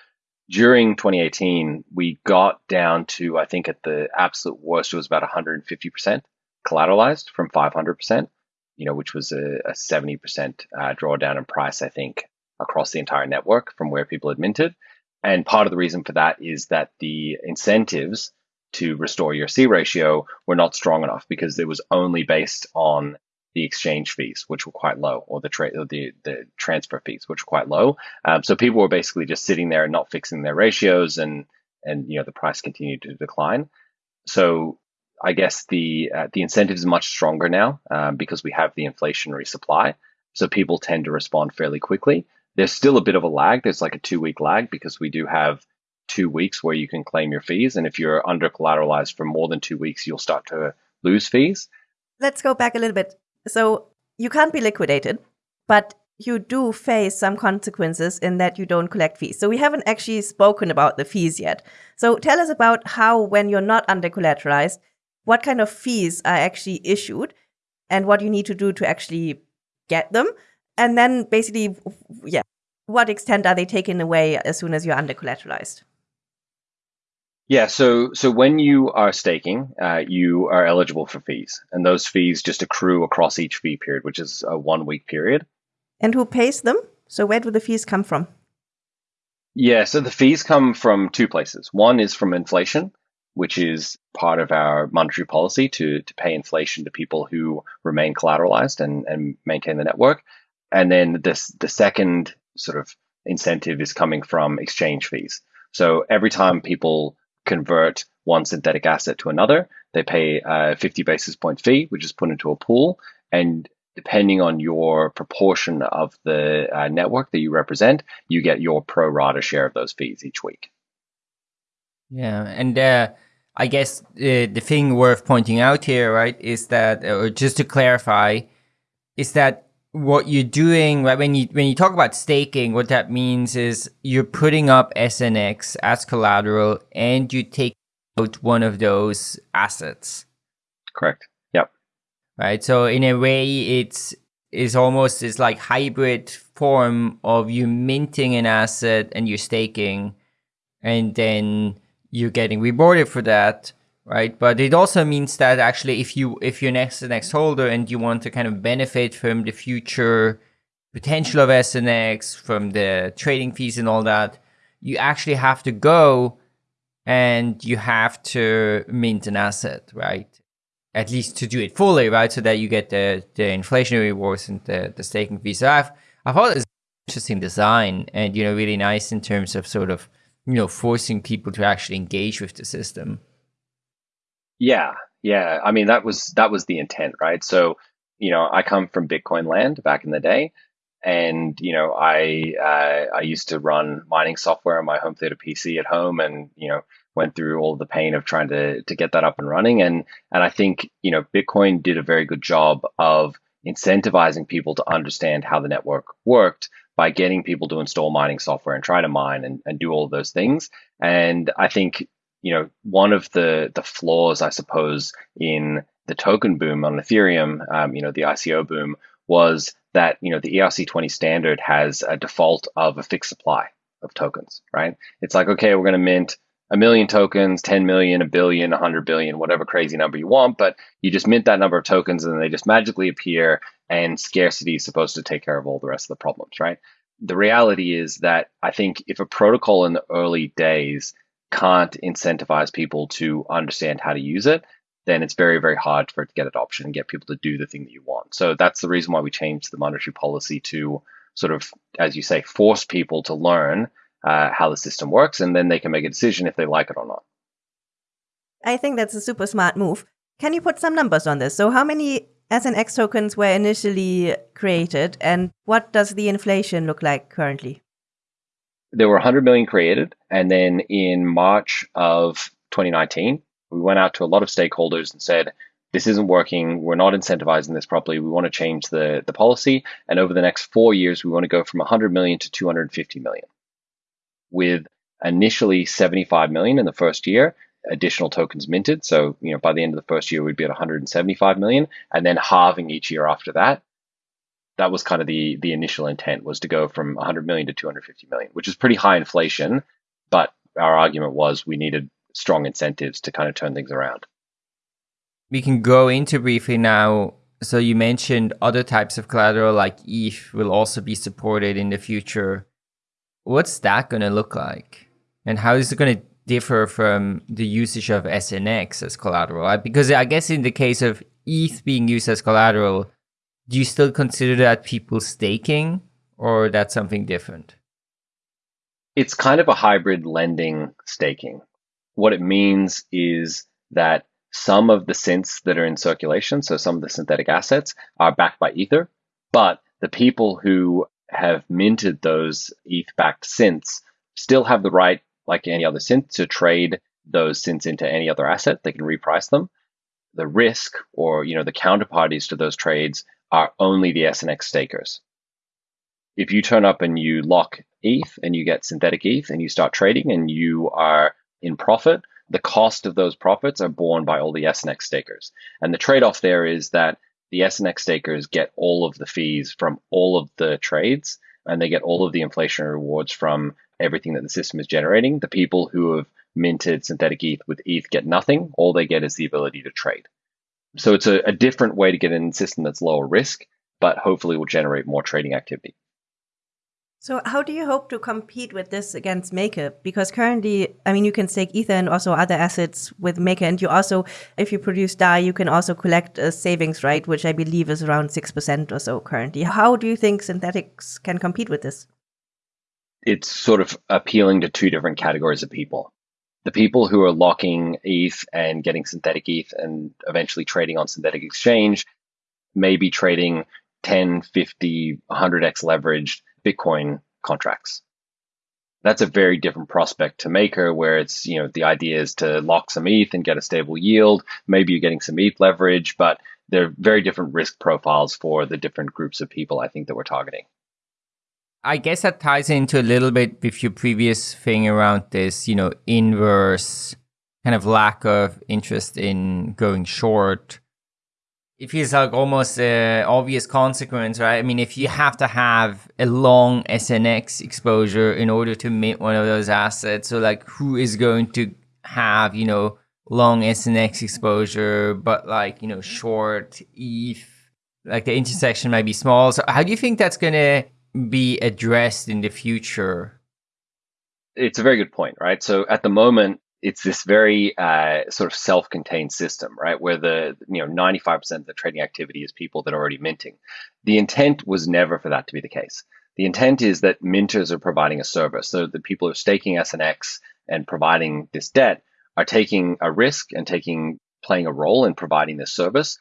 During 2018, we got down to I think at the absolute worst it was about 150% collateralized from 500% you know, which was a, a 70% uh, drawdown in price, I think, across the entire network from where people had minted. And part of the reason for that is that the incentives to restore your C ratio were not strong enough because it was only based on the exchange fees, which were quite low, or the tra- the the transfer fees, which were quite low. Um, so people were basically just sitting there and not fixing their ratios, and and you know the price continued to decline. So I guess the uh, the incentive is much stronger now um, because we have the inflationary supply. So people tend to respond fairly quickly. There's still a bit of a lag. There's like a two week lag because we do have two weeks where you can claim your fees, and if you're under collateralized for more than two weeks, you'll start to lose fees. Let's go back a little bit. So you can't be liquidated, but you do face some consequences in that you don't collect fees. So we haven't actually spoken about the fees yet. So tell us about how, when you're not under collateralized, what kind of fees are actually issued and what you need to do to actually get them. And then basically, yeah, what extent are they taken away as soon as you're under collateralized? Yeah, so so when you are staking, uh, you are eligible for fees, and those fees just accrue across each fee period, which is a one week period. And who pays them? So where do the fees come from? Yeah, so the fees come from two places. One is from inflation, which is part of our monetary policy to to pay inflation to people who remain collateralized and, and maintain the network. And then this the second sort of incentive is coming from exchange fees. So every time people convert one synthetic asset to another. They pay a 50 basis point fee, which is put into a pool. And depending on your proportion of the uh, network that you represent, you get your pro rata share of those fees each week. Yeah. And uh, I guess uh, the thing worth pointing out here, right, is that, or just to clarify, is that what you're doing right when you when you talk about staking what that means is you're putting up snx as collateral and you take out one of those assets. Correct. Yep. Right? So in a way it's is almost this like hybrid form of you minting an asset and you're staking and then you're getting rewarded for that right? But it also means that actually, if you if you're an SNX holder and you want to kind of benefit from the future potential of SNX, from the trading fees and all that, you actually have to go and you have to mint an asset, right? At least to do it fully, right? So that you get the the inflationary rewards and the the staking fees. So I've I thought it's interesting design and you know really nice in terms of sort of you know forcing people to actually engage with the system. Yeah, yeah. I mean, that was that was the intent, right? So, you know, I come from Bitcoin land back in the day, and you know, I uh, I used to run mining software on my home theater PC at home, and you know, went through all the pain of trying to to get that up and running, and and I think you know, Bitcoin did a very good job of incentivizing people to understand how the network worked by getting people to install mining software and try to mine and, and do all those things. And I think you know, one of the the flaws, I suppose, in the token boom on Ethereum, um, you know, the ICO boom, was that you know the ERC20 standard has a default of a fixed supply of tokens, right? It's like, okay, we're going to mint a million tokens, 10 million, a billion, 100 billion, whatever crazy number you want, but you just mint that number of tokens and they just magically appear, and scarcity is supposed to take care of all the rest of the problems, right? The reality is that I think if a protocol in the early days can't incentivize people to understand how to use it, then it's very, very hard for it to get adoption and get people to do the thing that you want. So that's the reason why we changed the monetary policy to sort of, as you say, force people to learn uh, how the system works, and then they can make a decision if they like it or not. I think that's a super smart move. Can you put some numbers on this? So, how many SNX tokens were initially created, and what does the inflation look like currently? There were 100 million created. And then in March of 2019, we went out to a lot of stakeholders and said, this isn't working. We're not incentivizing this properly. We want to change the, the policy. And over the next four years, we want to go from 100 million to 250 million with initially 75 million in the first year additional tokens minted. So, you know, by the end of the first year, we'd be at 175 million and then halving each year after that that was kind of the the initial intent was to go from 100 million to 250 million, which is pretty high inflation. But our argument was we needed strong incentives to kind of turn things around. We can go into briefly now. So you mentioned other types of collateral like ETH will also be supported in the future. What's that going to look like? And how is it going to differ from the usage of SNX as collateral? Because I guess in the case of ETH being used as collateral, do you still consider that people staking or that's something different? It's kind of a hybrid lending staking. What it means is that some of the synths that are in circulation, so some of the synthetic assets, are backed by Ether, but the people who have minted those ETH backed synths still have the right, like any other synth, to trade those synths into any other asset. They can reprice them. The risk or you know the counterparties to those trades are only the SNX stakers. If you turn up and you lock ETH and you get synthetic ETH and you start trading and you are in profit, the cost of those profits are borne by all the SNX stakers. And the trade off there is that the SNX stakers get all of the fees from all of the trades and they get all of the inflationary rewards from everything that the system is generating. The people who have minted synthetic ETH with ETH get nothing. All they get is the ability to trade. So it's a, a different way to get in a system that's lower risk, but hopefully will generate more trading activity. So how do you hope to compete with this against Maker? Because currently, I mean, you can stake Ether and also other assets with Maker, and you also, if you produce DAI, you can also collect a savings, right? Which I believe is around six percent or so currently. How do you think Synthetix can compete with this? It's sort of appealing to two different categories of people. The people who are locking ETH and getting synthetic ETH and eventually trading on Synthetix exchange may be trading 10, 50, 100x leveraged Bitcoin contracts. That's a very different prospect to Maker, where it's, you know, the idea is to lock some ETH and get a stable yield. Maybe you're getting some ETH leverage, but they're very different risk profiles for the different groups of people I think that we're targeting. I guess that ties into a little bit with your previous thing around this, you know, inverse kind of lack of interest in going short it feels like almost an obvious consequence, right? I mean, if you have to have a long SNX exposure in order to mint one of those assets, so like who is going to have, you know, long SNX exposure, but like, you know, short ETH, like the intersection might be small. So how do you think that's going to be addressed in the future? It's a very good point, right? So at the moment, it's this very uh, sort of self-contained system, right? Where the you know 95% of the trading activity is people that are already minting. The intent was never for that to be the case. The intent is that minters are providing a service. So the people who are staking SNX and providing this debt are taking a risk and taking playing a role in providing this service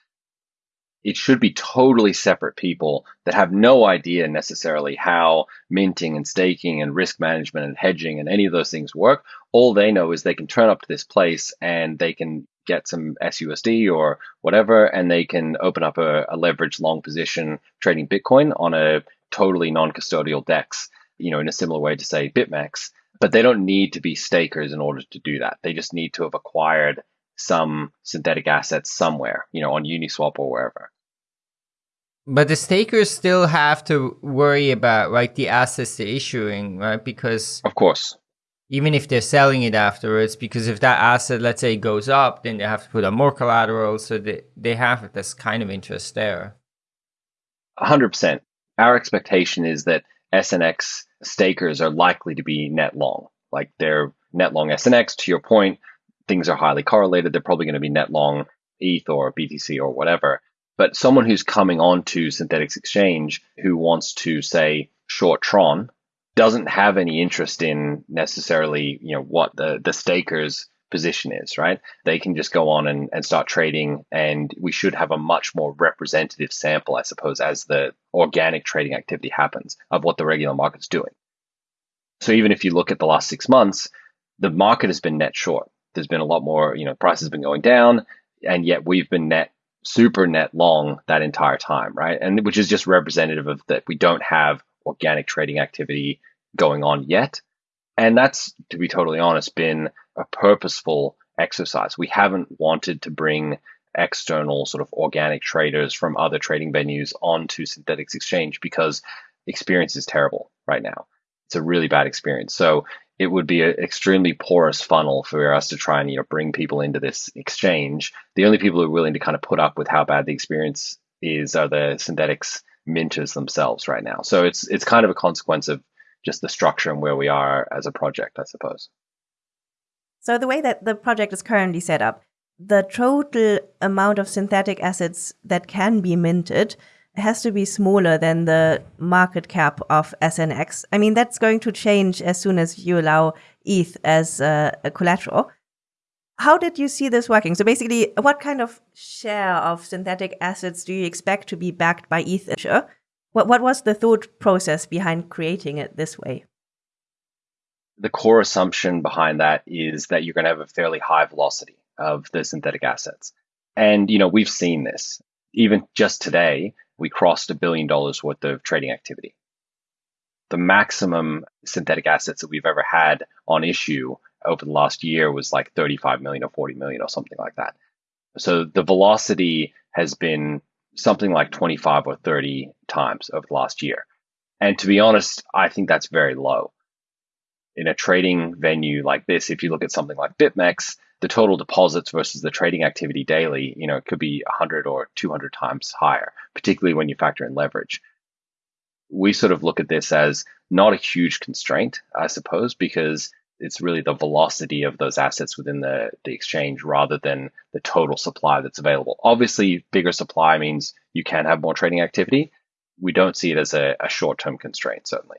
it should be totally separate people that have no idea necessarily how minting and staking and risk management and hedging and any of those things work. All they know is they can turn up to this place and they can get some SUSD or whatever, and they can open up a, a leveraged long position trading Bitcoin on a totally non-custodial DEX, you know, in a similar way to say BitMEX. But they don't need to be stakers in order to do that. They just need to have acquired some synthetic assets somewhere, you know, on Uniswap or wherever. But the stakers still have to worry about like the assets they're issuing, right? Because of course, even if they're selling it afterwards, because if that asset, let's say, goes up, then they have to put on more collateral, so they they have this kind of interest there. hundred percent. Our expectation is that SNX stakers are likely to be net long, like they're net long SNX. To your point, things are highly correlated. They're probably going to be net long ETH or BTC or whatever. But someone who's coming on to Synthetix Exchange who wants to say short Tron doesn't have any interest in necessarily, you know, what the, the staker's position is, right? They can just go on and, and start trading and we should have a much more representative sample, I suppose, as the organic trading activity happens of what the regular market's doing. So even if you look at the last six months, the market has been net short. There's been a lot more, you know, prices been going down, and yet we've been net super net long that entire time, right? And which is just representative of that we don't have organic trading activity going on yet. And that's, to be totally honest, been a purposeful exercise. We haven't wanted to bring external sort of organic traders from other trading venues onto Synthetix Exchange because experience is terrible right now. It's a really bad experience. So it would be an extremely porous funnel for us to try and you know bring people into this exchange. The only people who are willing to kind of put up with how bad the experience is are the Synthetix minters themselves right now. So it's it's kind of a consequence of just the structure and where we are as a project, I suppose. So the way that the project is currently set up, the total amount of synthetic assets that can be minted has to be smaller than the market cap of SNX. I mean, that's going to change as soon as you allow ETH as a collateral. How did you see this working? So basically, what kind of share of synthetic assets do you expect to be backed by ETH? What, what was the thought process behind creating it this way? The core assumption behind that is that you're going to have a fairly high velocity of the synthetic assets. And, you know, we've seen this. Even just today, we crossed a billion dollars worth of trading activity. The maximum synthetic assets that we've ever had on issue over the last year was like 35 million or 40 million or something like that. So the velocity has been something like 25 or 30 times over the last year. And to be honest, I think that's very low. In a trading venue like this, if you look at something like BitMEX, the total deposits versus the trading activity daily, you know, it could be 100 or 200 times higher, particularly when you factor in leverage. We sort of look at this as not a huge constraint, I suppose, because it's really the velocity of those assets within the, the exchange rather than the total supply that's available. Obviously, bigger supply means you can have more trading activity. We don't see it as a, a short term constraint, certainly.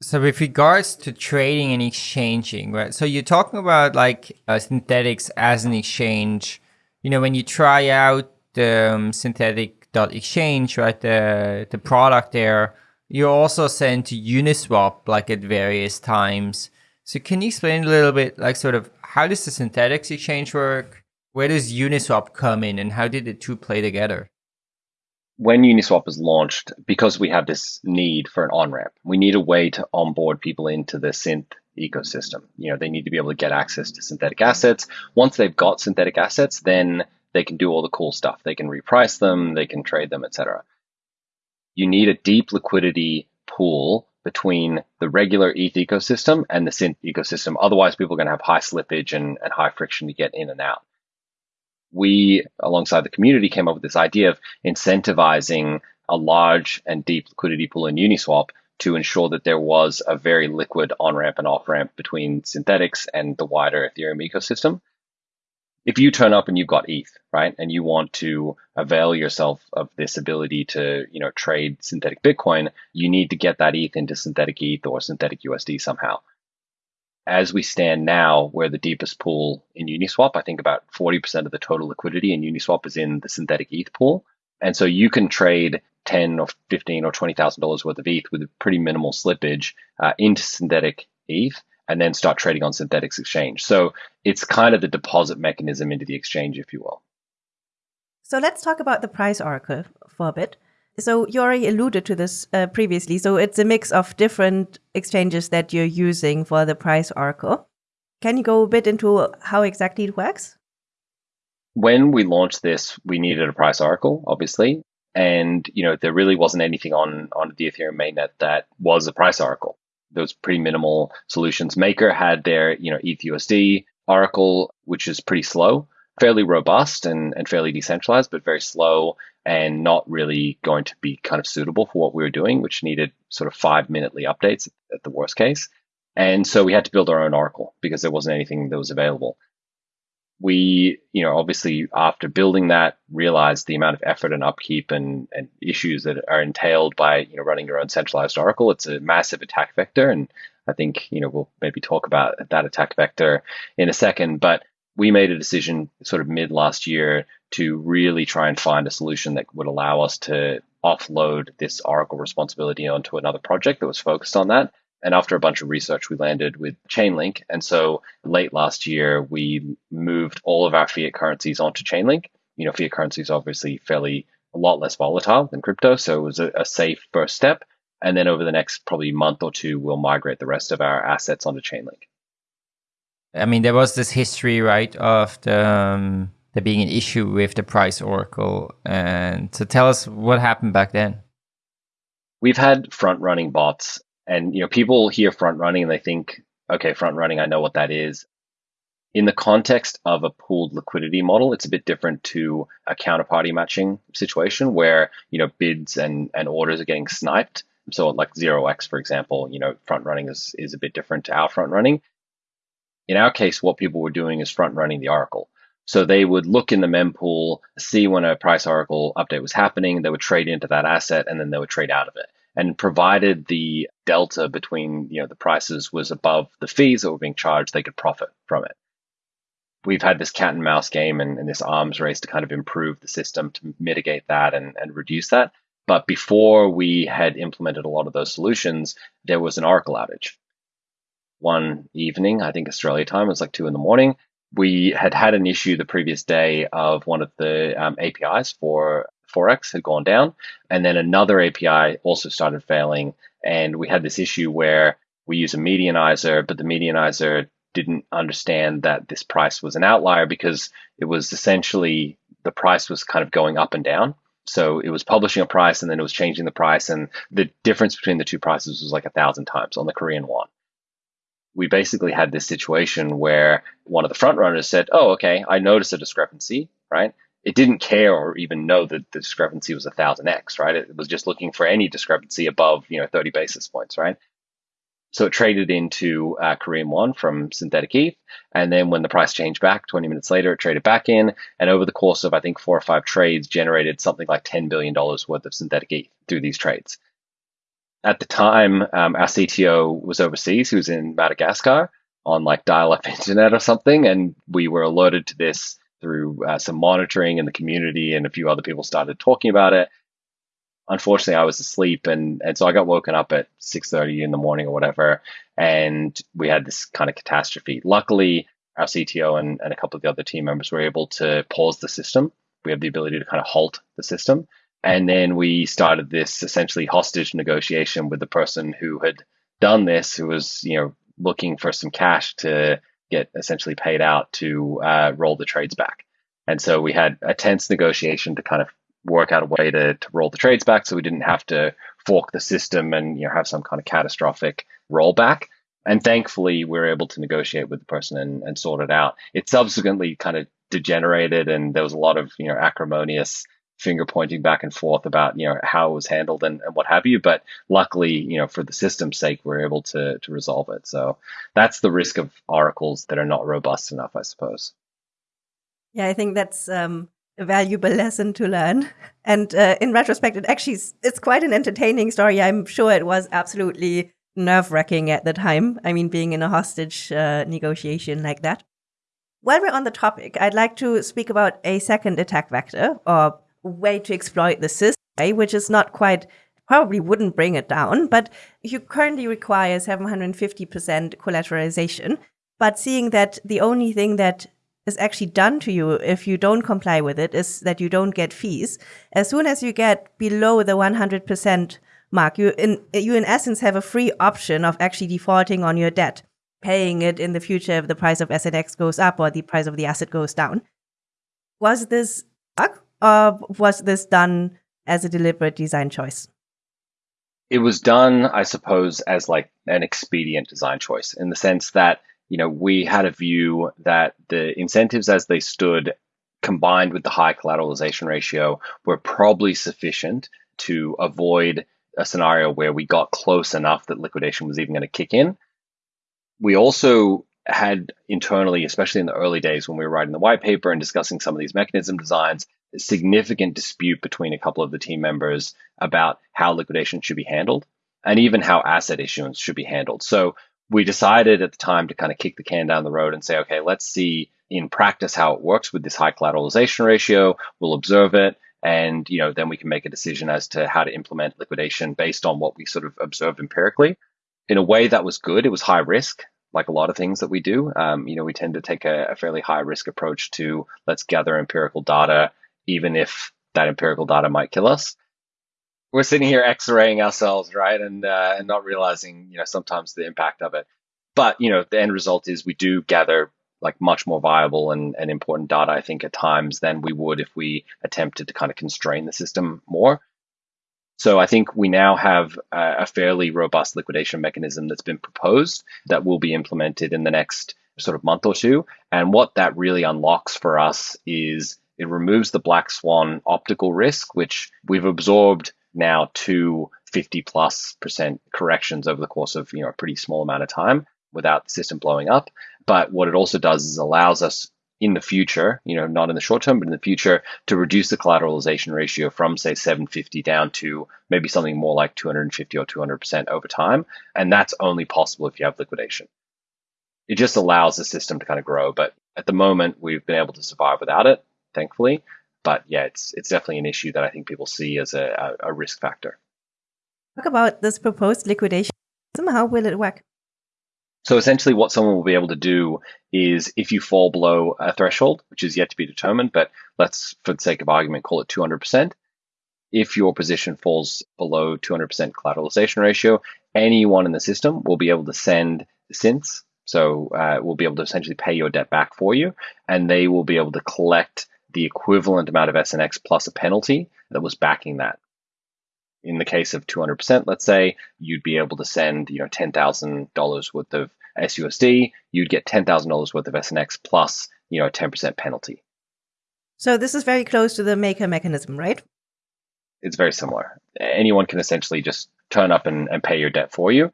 So with regards to trading and exchanging, right? So you're talking about like uh, Synthetix as an exchange. You know, when you try out the um, Synthetix dot exchange, right? The the product there, you're also sent to Uniswap like at various times. So can you explain a little bit, like sort of how does the Synthetix exchange work? Where does Uniswap come in, and how did the two play together? When Uniswap was launched, because we have this need for an on ramp, we need a way to onboard people into the synth ecosystem. You know, they need to be able to get access to synthetic assets. Once they've got synthetic assets, then they can do all the cool stuff. They can reprice them, they can trade them, etc. You need a deep liquidity pool between the regular ETH ecosystem and the synth ecosystem. Otherwise, people are going to have high slippage and, and high friction to get in and out we, alongside the community, came up with this idea of incentivizing a large and deep liquidity pool in Uniswap to ensure that there was a very liquid on ramp and off ramp between Synthetix and the wider Ethereum ecosystem. If you turn up and you've got ETH, right, and you want to avail yourself of this ability to, you know, trade synthetic Bitcoin, you need to get that ETH into synthetic ETH or synthetic USD somehow as we stand now, we're the deepest pool in Uniswap. I think about 40% of the total liquidity in Uniswap is in the synthetic ETH pool. And so you can trade 10 or 15 or $20,000 worth of ETH with a pretty minimal slippage uh, into synthetic ETH and then start trading on Synthetix exchange. So it's kind of the deposit mechanism into the exchange, if you will. So let's talk about the price oracle for a bit. So you already alluded to this uh, previously. So it's a mix of different exchanges that you're using for the price oracle. Can you go a bit into how exactly it works? When we launched this, we needed a price oracle, obviously, and you know there really wasn't anything on on the Ethereum mainnet that was a price oracle. Was pretty minimal solutions. Maker had their you know ETHUSD oracle, which is pretty slow, fairly robust and, and fairly decentralized, but very slow and not really going to be kind of suitable for what we were doing, which needed sort of five minutely updates at the worst case. And so we had to build our own Oracle because there wasn't anything that was available. We, you know, obviously after building that, realized the amount of effort and upkeep and, and issues that are entailed by, you know, running your own centralized Oracle. It's a massive attack vector. And I think, you know, we'll maybe talk about that attack vector in a second. But we made a decision sort of mid last year to really try and find a solution that would allow us to offload this Oracle responsibility onto another project that was focused on that. And after a bunch of research, we landed with Chainlink. And so late last year, we moved all of our fiat currencies onto Chainlink. You know, fiat currency is obviously fairly a lot less volatile than crypto. So it was a, a safe first step. And then over the next probably month or two, we'll migrate the rest of our assets onto Chainlink. I mean, there was this history, right, of the um, there being an issue with the price oracle, and so tell us what happened back then. We've had front running bots, and you know, people hear front running and they think, okay, front running, I know what that is. In the context of a pooled liquidity model, it's a bit different to a counterparty matching situation where you know bids and, and orders are getting sniped. So like zero X, for example, you know, front running is, is a bit different to our front running. In our case, what people were doing is front running the Oracle. So they would look in the mempool, see when a price oracle update was happening, they would trade into that asset, and then they would trade out of it. And provided the delta between you know the prices was above the fees that were being charged, they could profit from it. We've had this cat and mouse game and, and this arms race to kind of improve the system to mitigate that and, and reduce that. But before we had implemented a lot of those solutions, there was an Oracle outage. One evening, I think Australia time, it was like two in the morning, we had had an issue the previous day of one of the um, APIs for Forex had gone down, and then another API also started failing. And we had this issue where we use a medianizer, but the medianizer didn't understand that this price was an outlier because it was essentially the price was kind of going up and down. So it was publishing a price and then it was changing the price, and the difference between the two prices was like a thousand times on the Korean won we basically had this situation where one of the front runners said, "Oh, okay, I noticed a discrepancy, right?" It didn't care or even know that the discrepancy was a thousand x, right? It was just looking for any discrepancy above, you know, 30 basis points, right? So it traded into uh, Korean won from synthetic ETH, and then when the price changed back 20 minutes later, it traded back in, and over the course of I think four or five trades, generated something like 10 billion dollars worth of synthetic ETH through these trades at the time, um, our CTO was overseas. He was in Madagascar on like dial-up internet or something, and we were alerted to this through uh, some monitoring in the community, and a few other people started talking about it. Unfortunately, I was asleep, and and so I got woken up at six thirty in the morning or whatever, and we had this kind of catastrophe. Luckily, our CTO and, and a couple of the other team members were able to pause the system. We have the ability to kind of halt the system and then we started this essentially hostage negotiation with the person who had done this, who was, you know, looking for some cash to get essentially paid out to uh, roll the trades back. And so we had a tense negotiation to kind of work out a way to, to roll the trades back so we didn't have to fork the system and you know have some kind of catastrophic rollback. And thankfully, we were able to negotiate with the person and, and sort it out. It subsequently kind of degenerated, and there was a lot of you know acrimonious finger pointing back and forth about you know how it was handled and, and what have you. But luckily you know for the system's sake we're able to to resolve it. So that's the risk of oracles that are not robust enough i suppose. Yeah i think that's um, a valuable lesson to learn. And uh, in retrospect it actually is, it's quite an entertaining story. I'm sure it was absolutely nerve-wracking at the time. I mean being in a hostage uh, negotiation like that. While we're on the topic, I'd like to speak about a second attack vector, or way to exploit the system, eh, which is not quite probably wouldn't bring it down, but you currently require 750% collateralization. But seeing that the only thing that is actually done to you if you don't comply with it is that you don't get fees. As soon as you get below the 100% mark, you in you in essence have a free option of actually defaulting on your debt, paying it in the future if the price of asset X goes up or the price of the asset goes down. Was this bug or was this done as a deliberate design choice? It was done, I suppose, as like an expedient design choice in the sense that, you know, we had a view that the incentives as they stood combined with the high collateralization ratio were probably sufficient to avoid a scenario where we got close enough that liquidation was even going to kick in. We also had internally, especially in the early days when we were writing the white paper and discussing some of these mechanism designs, a significant dispute between a couple of the team members about how liquidation should be handled and even how asset issuance should be handled. So we decided at the time to kind of kick the can down the road and say, okay, let's see in practice how it works with this high collateralization ratio. We'll observe it. And you know, then we can make a decision as to how to implement liquidation based on what we sort of observed empirically. In a way that was good. It was high risk, like a lot of things that we do. Um, you know, we tend to take a, a fairly high risk approach to let's gather empirical data even if that empirical data might kill us. We're sitting here X-raying ourselves, right, and uh, and not realizing, you know, sometimes the impact of it. But you know, the end result is we do gather like much more viable and, and important data, I think, at times than we would if we attempted to kind of constrain the system more. So I think we now have a, fairly robust liquidation mechanism that's been proposed that will be implemented in the next sort of month or two. And what that really unlocks for us is it removes the black swan optical risk, which we've absorbed now to 50 plus percent corrections over the course of you know a pretty small amount of time without the system blowing up. But what it also does is allows us in the future, you know, not in the short term, but in the future, to reduce the collateralization ratio from, say, 750 down to maybe something more like 250 or 200% over time. And that's only possible if you have liquidation. It just allows the system to kind of grow. But at the moment, we've been able to survive without it, thankfully. But yeah, it's, it's definitely an issue that I think people see as a, a, risk factor. Talk about this proposed liquidation. How will it work? So essentially, what someone will be able to do is if you fall below a threshold, which is yet to be determined, but let's, for the sake of argument, call it 200%. If your position falls below 200% collateralization ratio, anyone in the system will be able to send synths. So uh, we'll be able to essentially pay your debt back for you, and they will be able to collect the equivalent amount of SNX plus a penalty that was backing that in the case of 200%, let's say, you'd be able to send, you know, $10,000 worth of SUSD, you'd get $10,000 worth of SNX plus, you know, a 10% penalty. So this is very close to the maker mechanism, right? It's very similar. Anyone can essentially just turn up and, and pay your debt for you.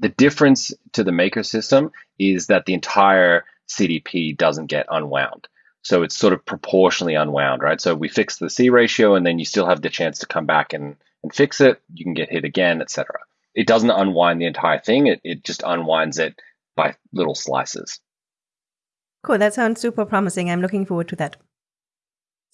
The difference to the maker system is that the entire CDP doesn't get unwound. So it's sort of proportionally unwound, right? So we fix the C ratio and then you still have the chance to come back and and fix it. You can get hit again, etc. It doesn't unwind the entire thing. It, it just unwinds it by little slices. Cool. That sounds super promising. I'm looking forward to that.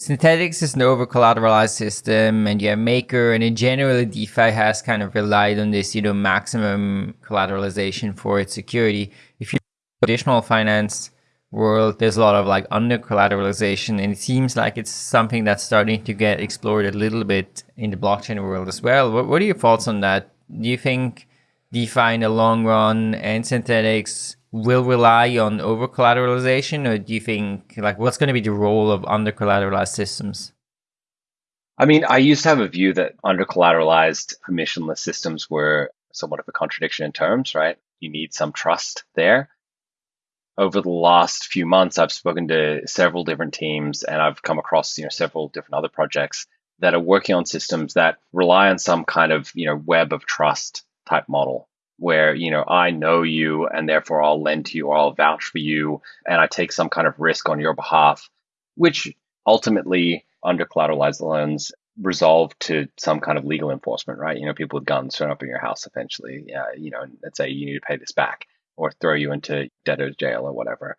Synthetix is an over collateralized system and yeah, Maker and in general DeFi has kind of relied on this, you know, maximum collateralization for its security. If you traditional finance, world, there's a lot of like under collateralization, and it seems like it's something that's starting to get explored a little bit in the blockchain world as well. What, what are your thoughts on that? Do you think DeFi in the long run and Synthetix will rely on over collateralization, or do you think like what's going to be the role of under collateralized systems? I mean, I used to have a view that under collateralized permissionless systems were somewhat of a contradiction in terms, right? You need some trust there over the last few months, I've spoken to several different teams and I've come across, you know, several different other projects that are working on systems that rely on some kind of, you know, web of trust type model where, you know, I know you and therefore I'll lend to you or I'll vouch for you and I take some kind of risk on your behalf, which ultimately under collateralized loans resolve to some kind of legal enforcement, right? You know, people with guns turn up in your house eventually, yeah, you know, and say you need to pay this back or throw you into debtor's jail or whatever.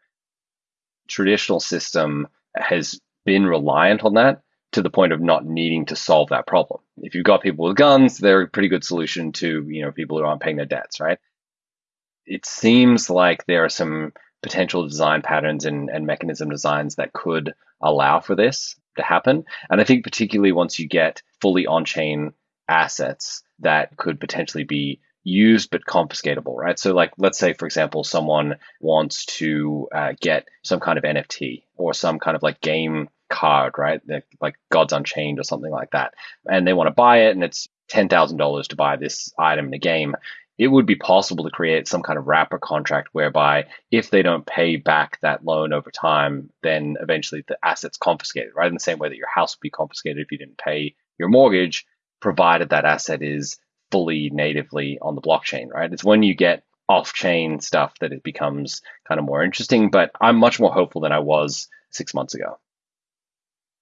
Traditional system has been reliant on that to the point of not needing to solve that problem. If you've got people with guns, they're a pretty good solution to, you know, people who aren't paying their debts, right? It seems like there are some potential design patterns and, and mechanism designs that could allow for this to happen. And I think particularly once you get fully on-chain assets that could potentially be used but confiscatable, right? So, like, let's say, for example, someone wants to uh, get some kind of NFT or some kind of like game card, right? Like Gods Unchained or something like that. And they want to buy it and it's $10,000 to buy this item in a game. It would be possible to create some kind of wrapper contract whereby if they don't pay back that loan over time, then eventually the asset's confiscated, right? In the same way that your house would be confiscated if you didn't pay your mortgage, provided that asset is fully natively on the blockchain, right? It's when you get off chain stuff that it becomes kind of more interesting. But I'm much more hopeful than I was six months ago.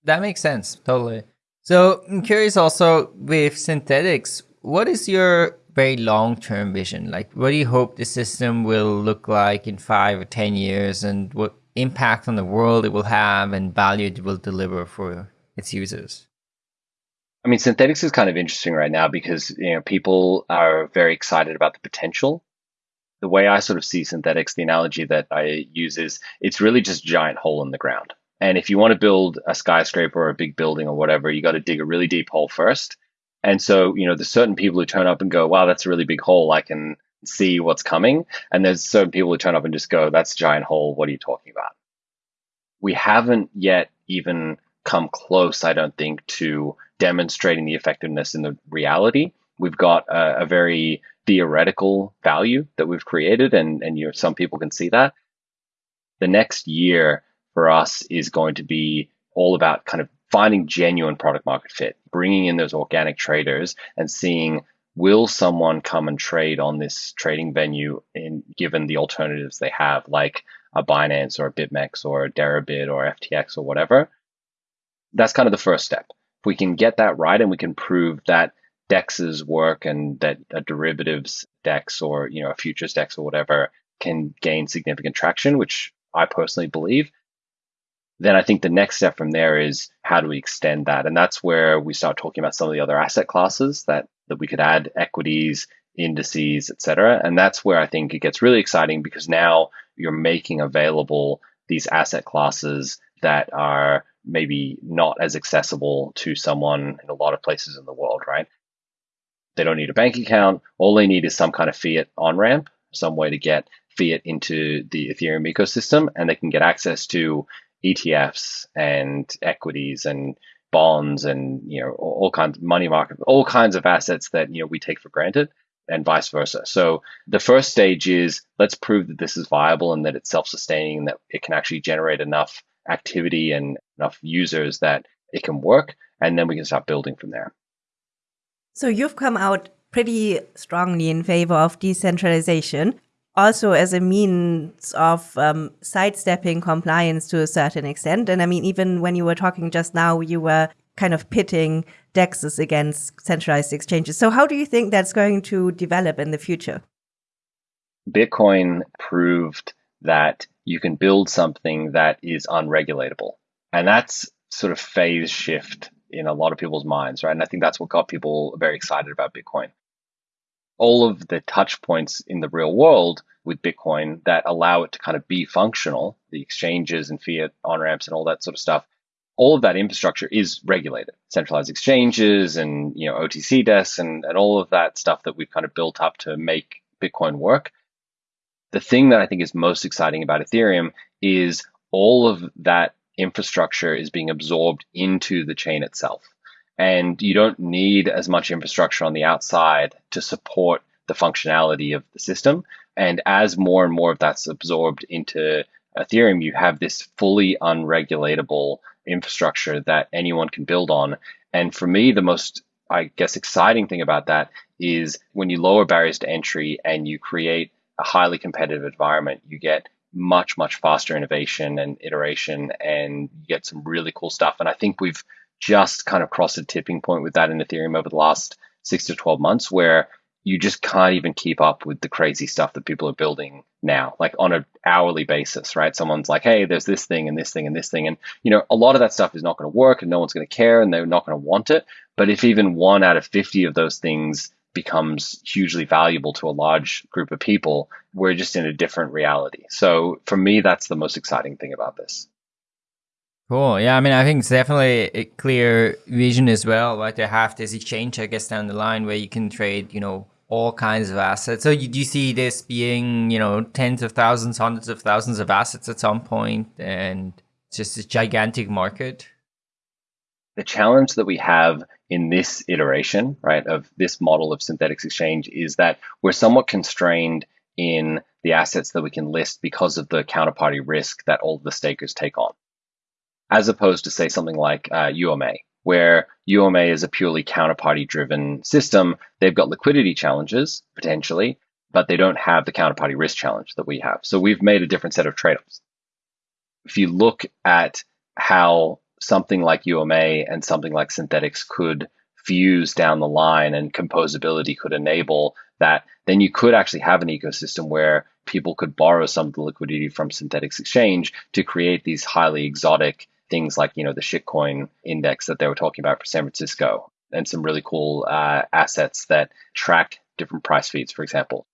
That makes sense. Totally. So I'm curious also with Synthetix, what is your very long term vision? Like, what do you hope the system will look like in five or 10 years and what impact on the world it will have and value it will deliver for its users? I mean, Synthetix is kind of interesting right now because you know people are very excited about the potential. The way I sort of see Synthetix, the analogy that I use is it's really just a giant hole in the ground. And if you want to build a skyscraper or a big building or whatever, you got to dig a really deep hole first. And so, you know, there's certain people who turn up and go, wow, that's a really big hole. I can see what's coming. And there's certain people who turn up and just go, that's a giant hole. What are you talking about? We haven't yet even come close, I don't think, to demonstrating the effectiveness in the reality. We've got a, a very theoretical value that we've created, and, and you know, some people can see that. The next year for us is going to be all about kind of finding genuine product market fit, bringing in those organic traders and seeing will someone come and trade on this trading venue in given the alternatives they have like a Binance or a BitMEX or a Deribit or FTX or whatever. That's kind of the first step. We can get that right and we can prove that dexes work and that a derivatives dex or you know a futures dex or whatever can gain significant traction, which I personally believe, then I think the next step from there is how do we extend that? And that's where we start talking about some of the other asset classes that, that we could add equities, indices, et cetera. And that's where I think it gets really exciting because now you're making available these asset classes that are maybe not as accessible to someone in a lot of places in the world, right? They don't need a bank account. All they need is some kind of fiat on ramp, some way to get fiat into the Ethereum ecosystem, and they can get access to ETFs and equities and bonds and you know all, kinds of money market, all kinds of assets that you know we take for granted and vice versa. So the first stage is let's prove that this is viable and that it's self-sustaining and that it can actually generate enough activity and enough users that it can work and then we can start building from there. So you've come out pretty strongly in favor of decentralization also as a means of um, sidestepping compliance to a certain extent. And I mean, even when you were talking just now, you were kind of pitting DEXs against centralized exchanges. So, how do you think that's going to develop in the future? Bitcoin proved that you can build something that is unregulatable. And that's sort of phase shift in a lot of people's minds, right? And I think that's what got people very excited about Bitcoin all of the touch points in the real world with Bitcoin that allow it to kind of be functional, the exchanges and fiat on ramps and all that sort of stuff, all of that infrastructure is regulated. Centralized exchanges and you know OTC desks and, and all of that stuff that we've kind of built up to make Bitcoin work. The thing that I think is most exciting about Ethereum is all of that infrastructure is being absorbed into the chain itself and you don't need as much infrastructure on the outside to support the functionality of the system. And as more and more of that's absorbed into Ethereum, you have this fully unregulatable infrastructure that anyone can build on. And for me, the most, I guess, exciting thing about that is when you lower barriers to entry and you create a highly competitive environment, you get much, much faster innovation and iteration and you get some really cool stuff. And I think we've just kind of crossed a tipping point with that in Ethereum over the last six to 12 months where you just can't even keep up with the crazy stuff that people are building now, like on an hourly basis, right? Someone's like, hey, there's this thing and this thing and this thing. And, you know, a lot of that stuff is not going to work and no one's going to care and they're not going to want it. But if even one out of 50 of those things becomes hugely valuable to a large group of people, we're just in a different reality. So for me, that's the most exciting thing about this. Cool. Yeah, I mean, I think it's definitely a clear vision as well, right? To have this exchange, I guess, down the line where you can trade, you know, all kinds of assets. So you do you see this being, you know, tens of thousands, hundreds of thousands of assets at some point, and just a gigantic market? The challenge that we have in this iteration, right, of this model of Synthetix exchange is that we're somewhat constrained in the assets that we can list because of the counterparty risk that all the stakers take on as opposed to say something like uh, UMA, where UMA is a purely counterparty driven system. They've got liquidity challenges potentially, but they don't have the counterparty risk challenge that we have. So we've made a different set of trade offs. If you look at how something like UMA and something like Synthetix could fuse down the line and composability could enable that, then you could actually have an ecosystem where people could borrow some of the liquidity from Synthetix exchange to create these highly exotic things like you know the shitcoin index that they were talking about for San Francisco, and some really cool uh, assets that track different price feeds, for example.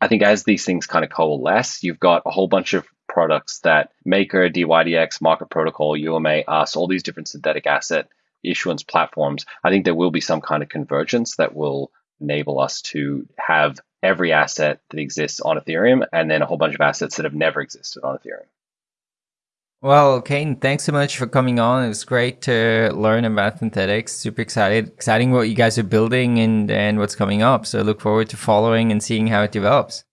I think as these things kind of coalesce, you've got a whole bunch of products that Maker, DYDX, Market Protocol, UMA, us, all these different synthetic asset issuance platforms. I think there will be some kind of convergence that will enable us to have every asset that exists on Ethereum and then a whole bunch of assets that have never existed on Ethereum. Well, Kane, thanks so much for coming on. It was great to learn about Synthetix. Super excited, exciting what you guys are building and, and what's coming up. So look forward to following and seeing how it develops.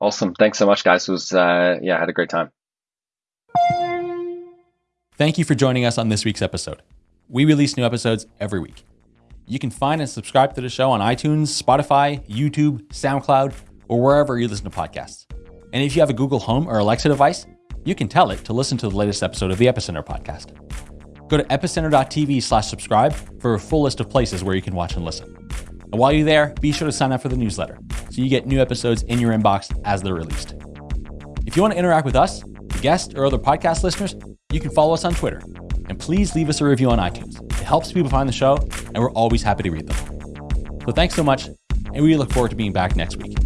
Awesome. Thanks so much, guys. It was, uh, yeah, I had a great time. Thank you for joining us on this week's episode. We release new episodes every week. You can find and subscribe to the show on iTunes, Spotify, YouTube, SoundCloud, or wherever you listen to podcasts. And if you have a Google Home or Alexa device, you can tell it to listen to the latest episode of the Epicenter podcast. Go to epicenter.tv slash subscribe for a full list of places where you can watch and listen. And while you're there, be sure to sign up for the newsletter so you get new episodes in your inbox as they're released. If you want to interact with us, guests, or other podcast listeners, you can follow us on Twitter. And please leave us a review on iTunes. It helps people find the show, and we're always happy to read them. So thanks so much, and we look forward to being back next week.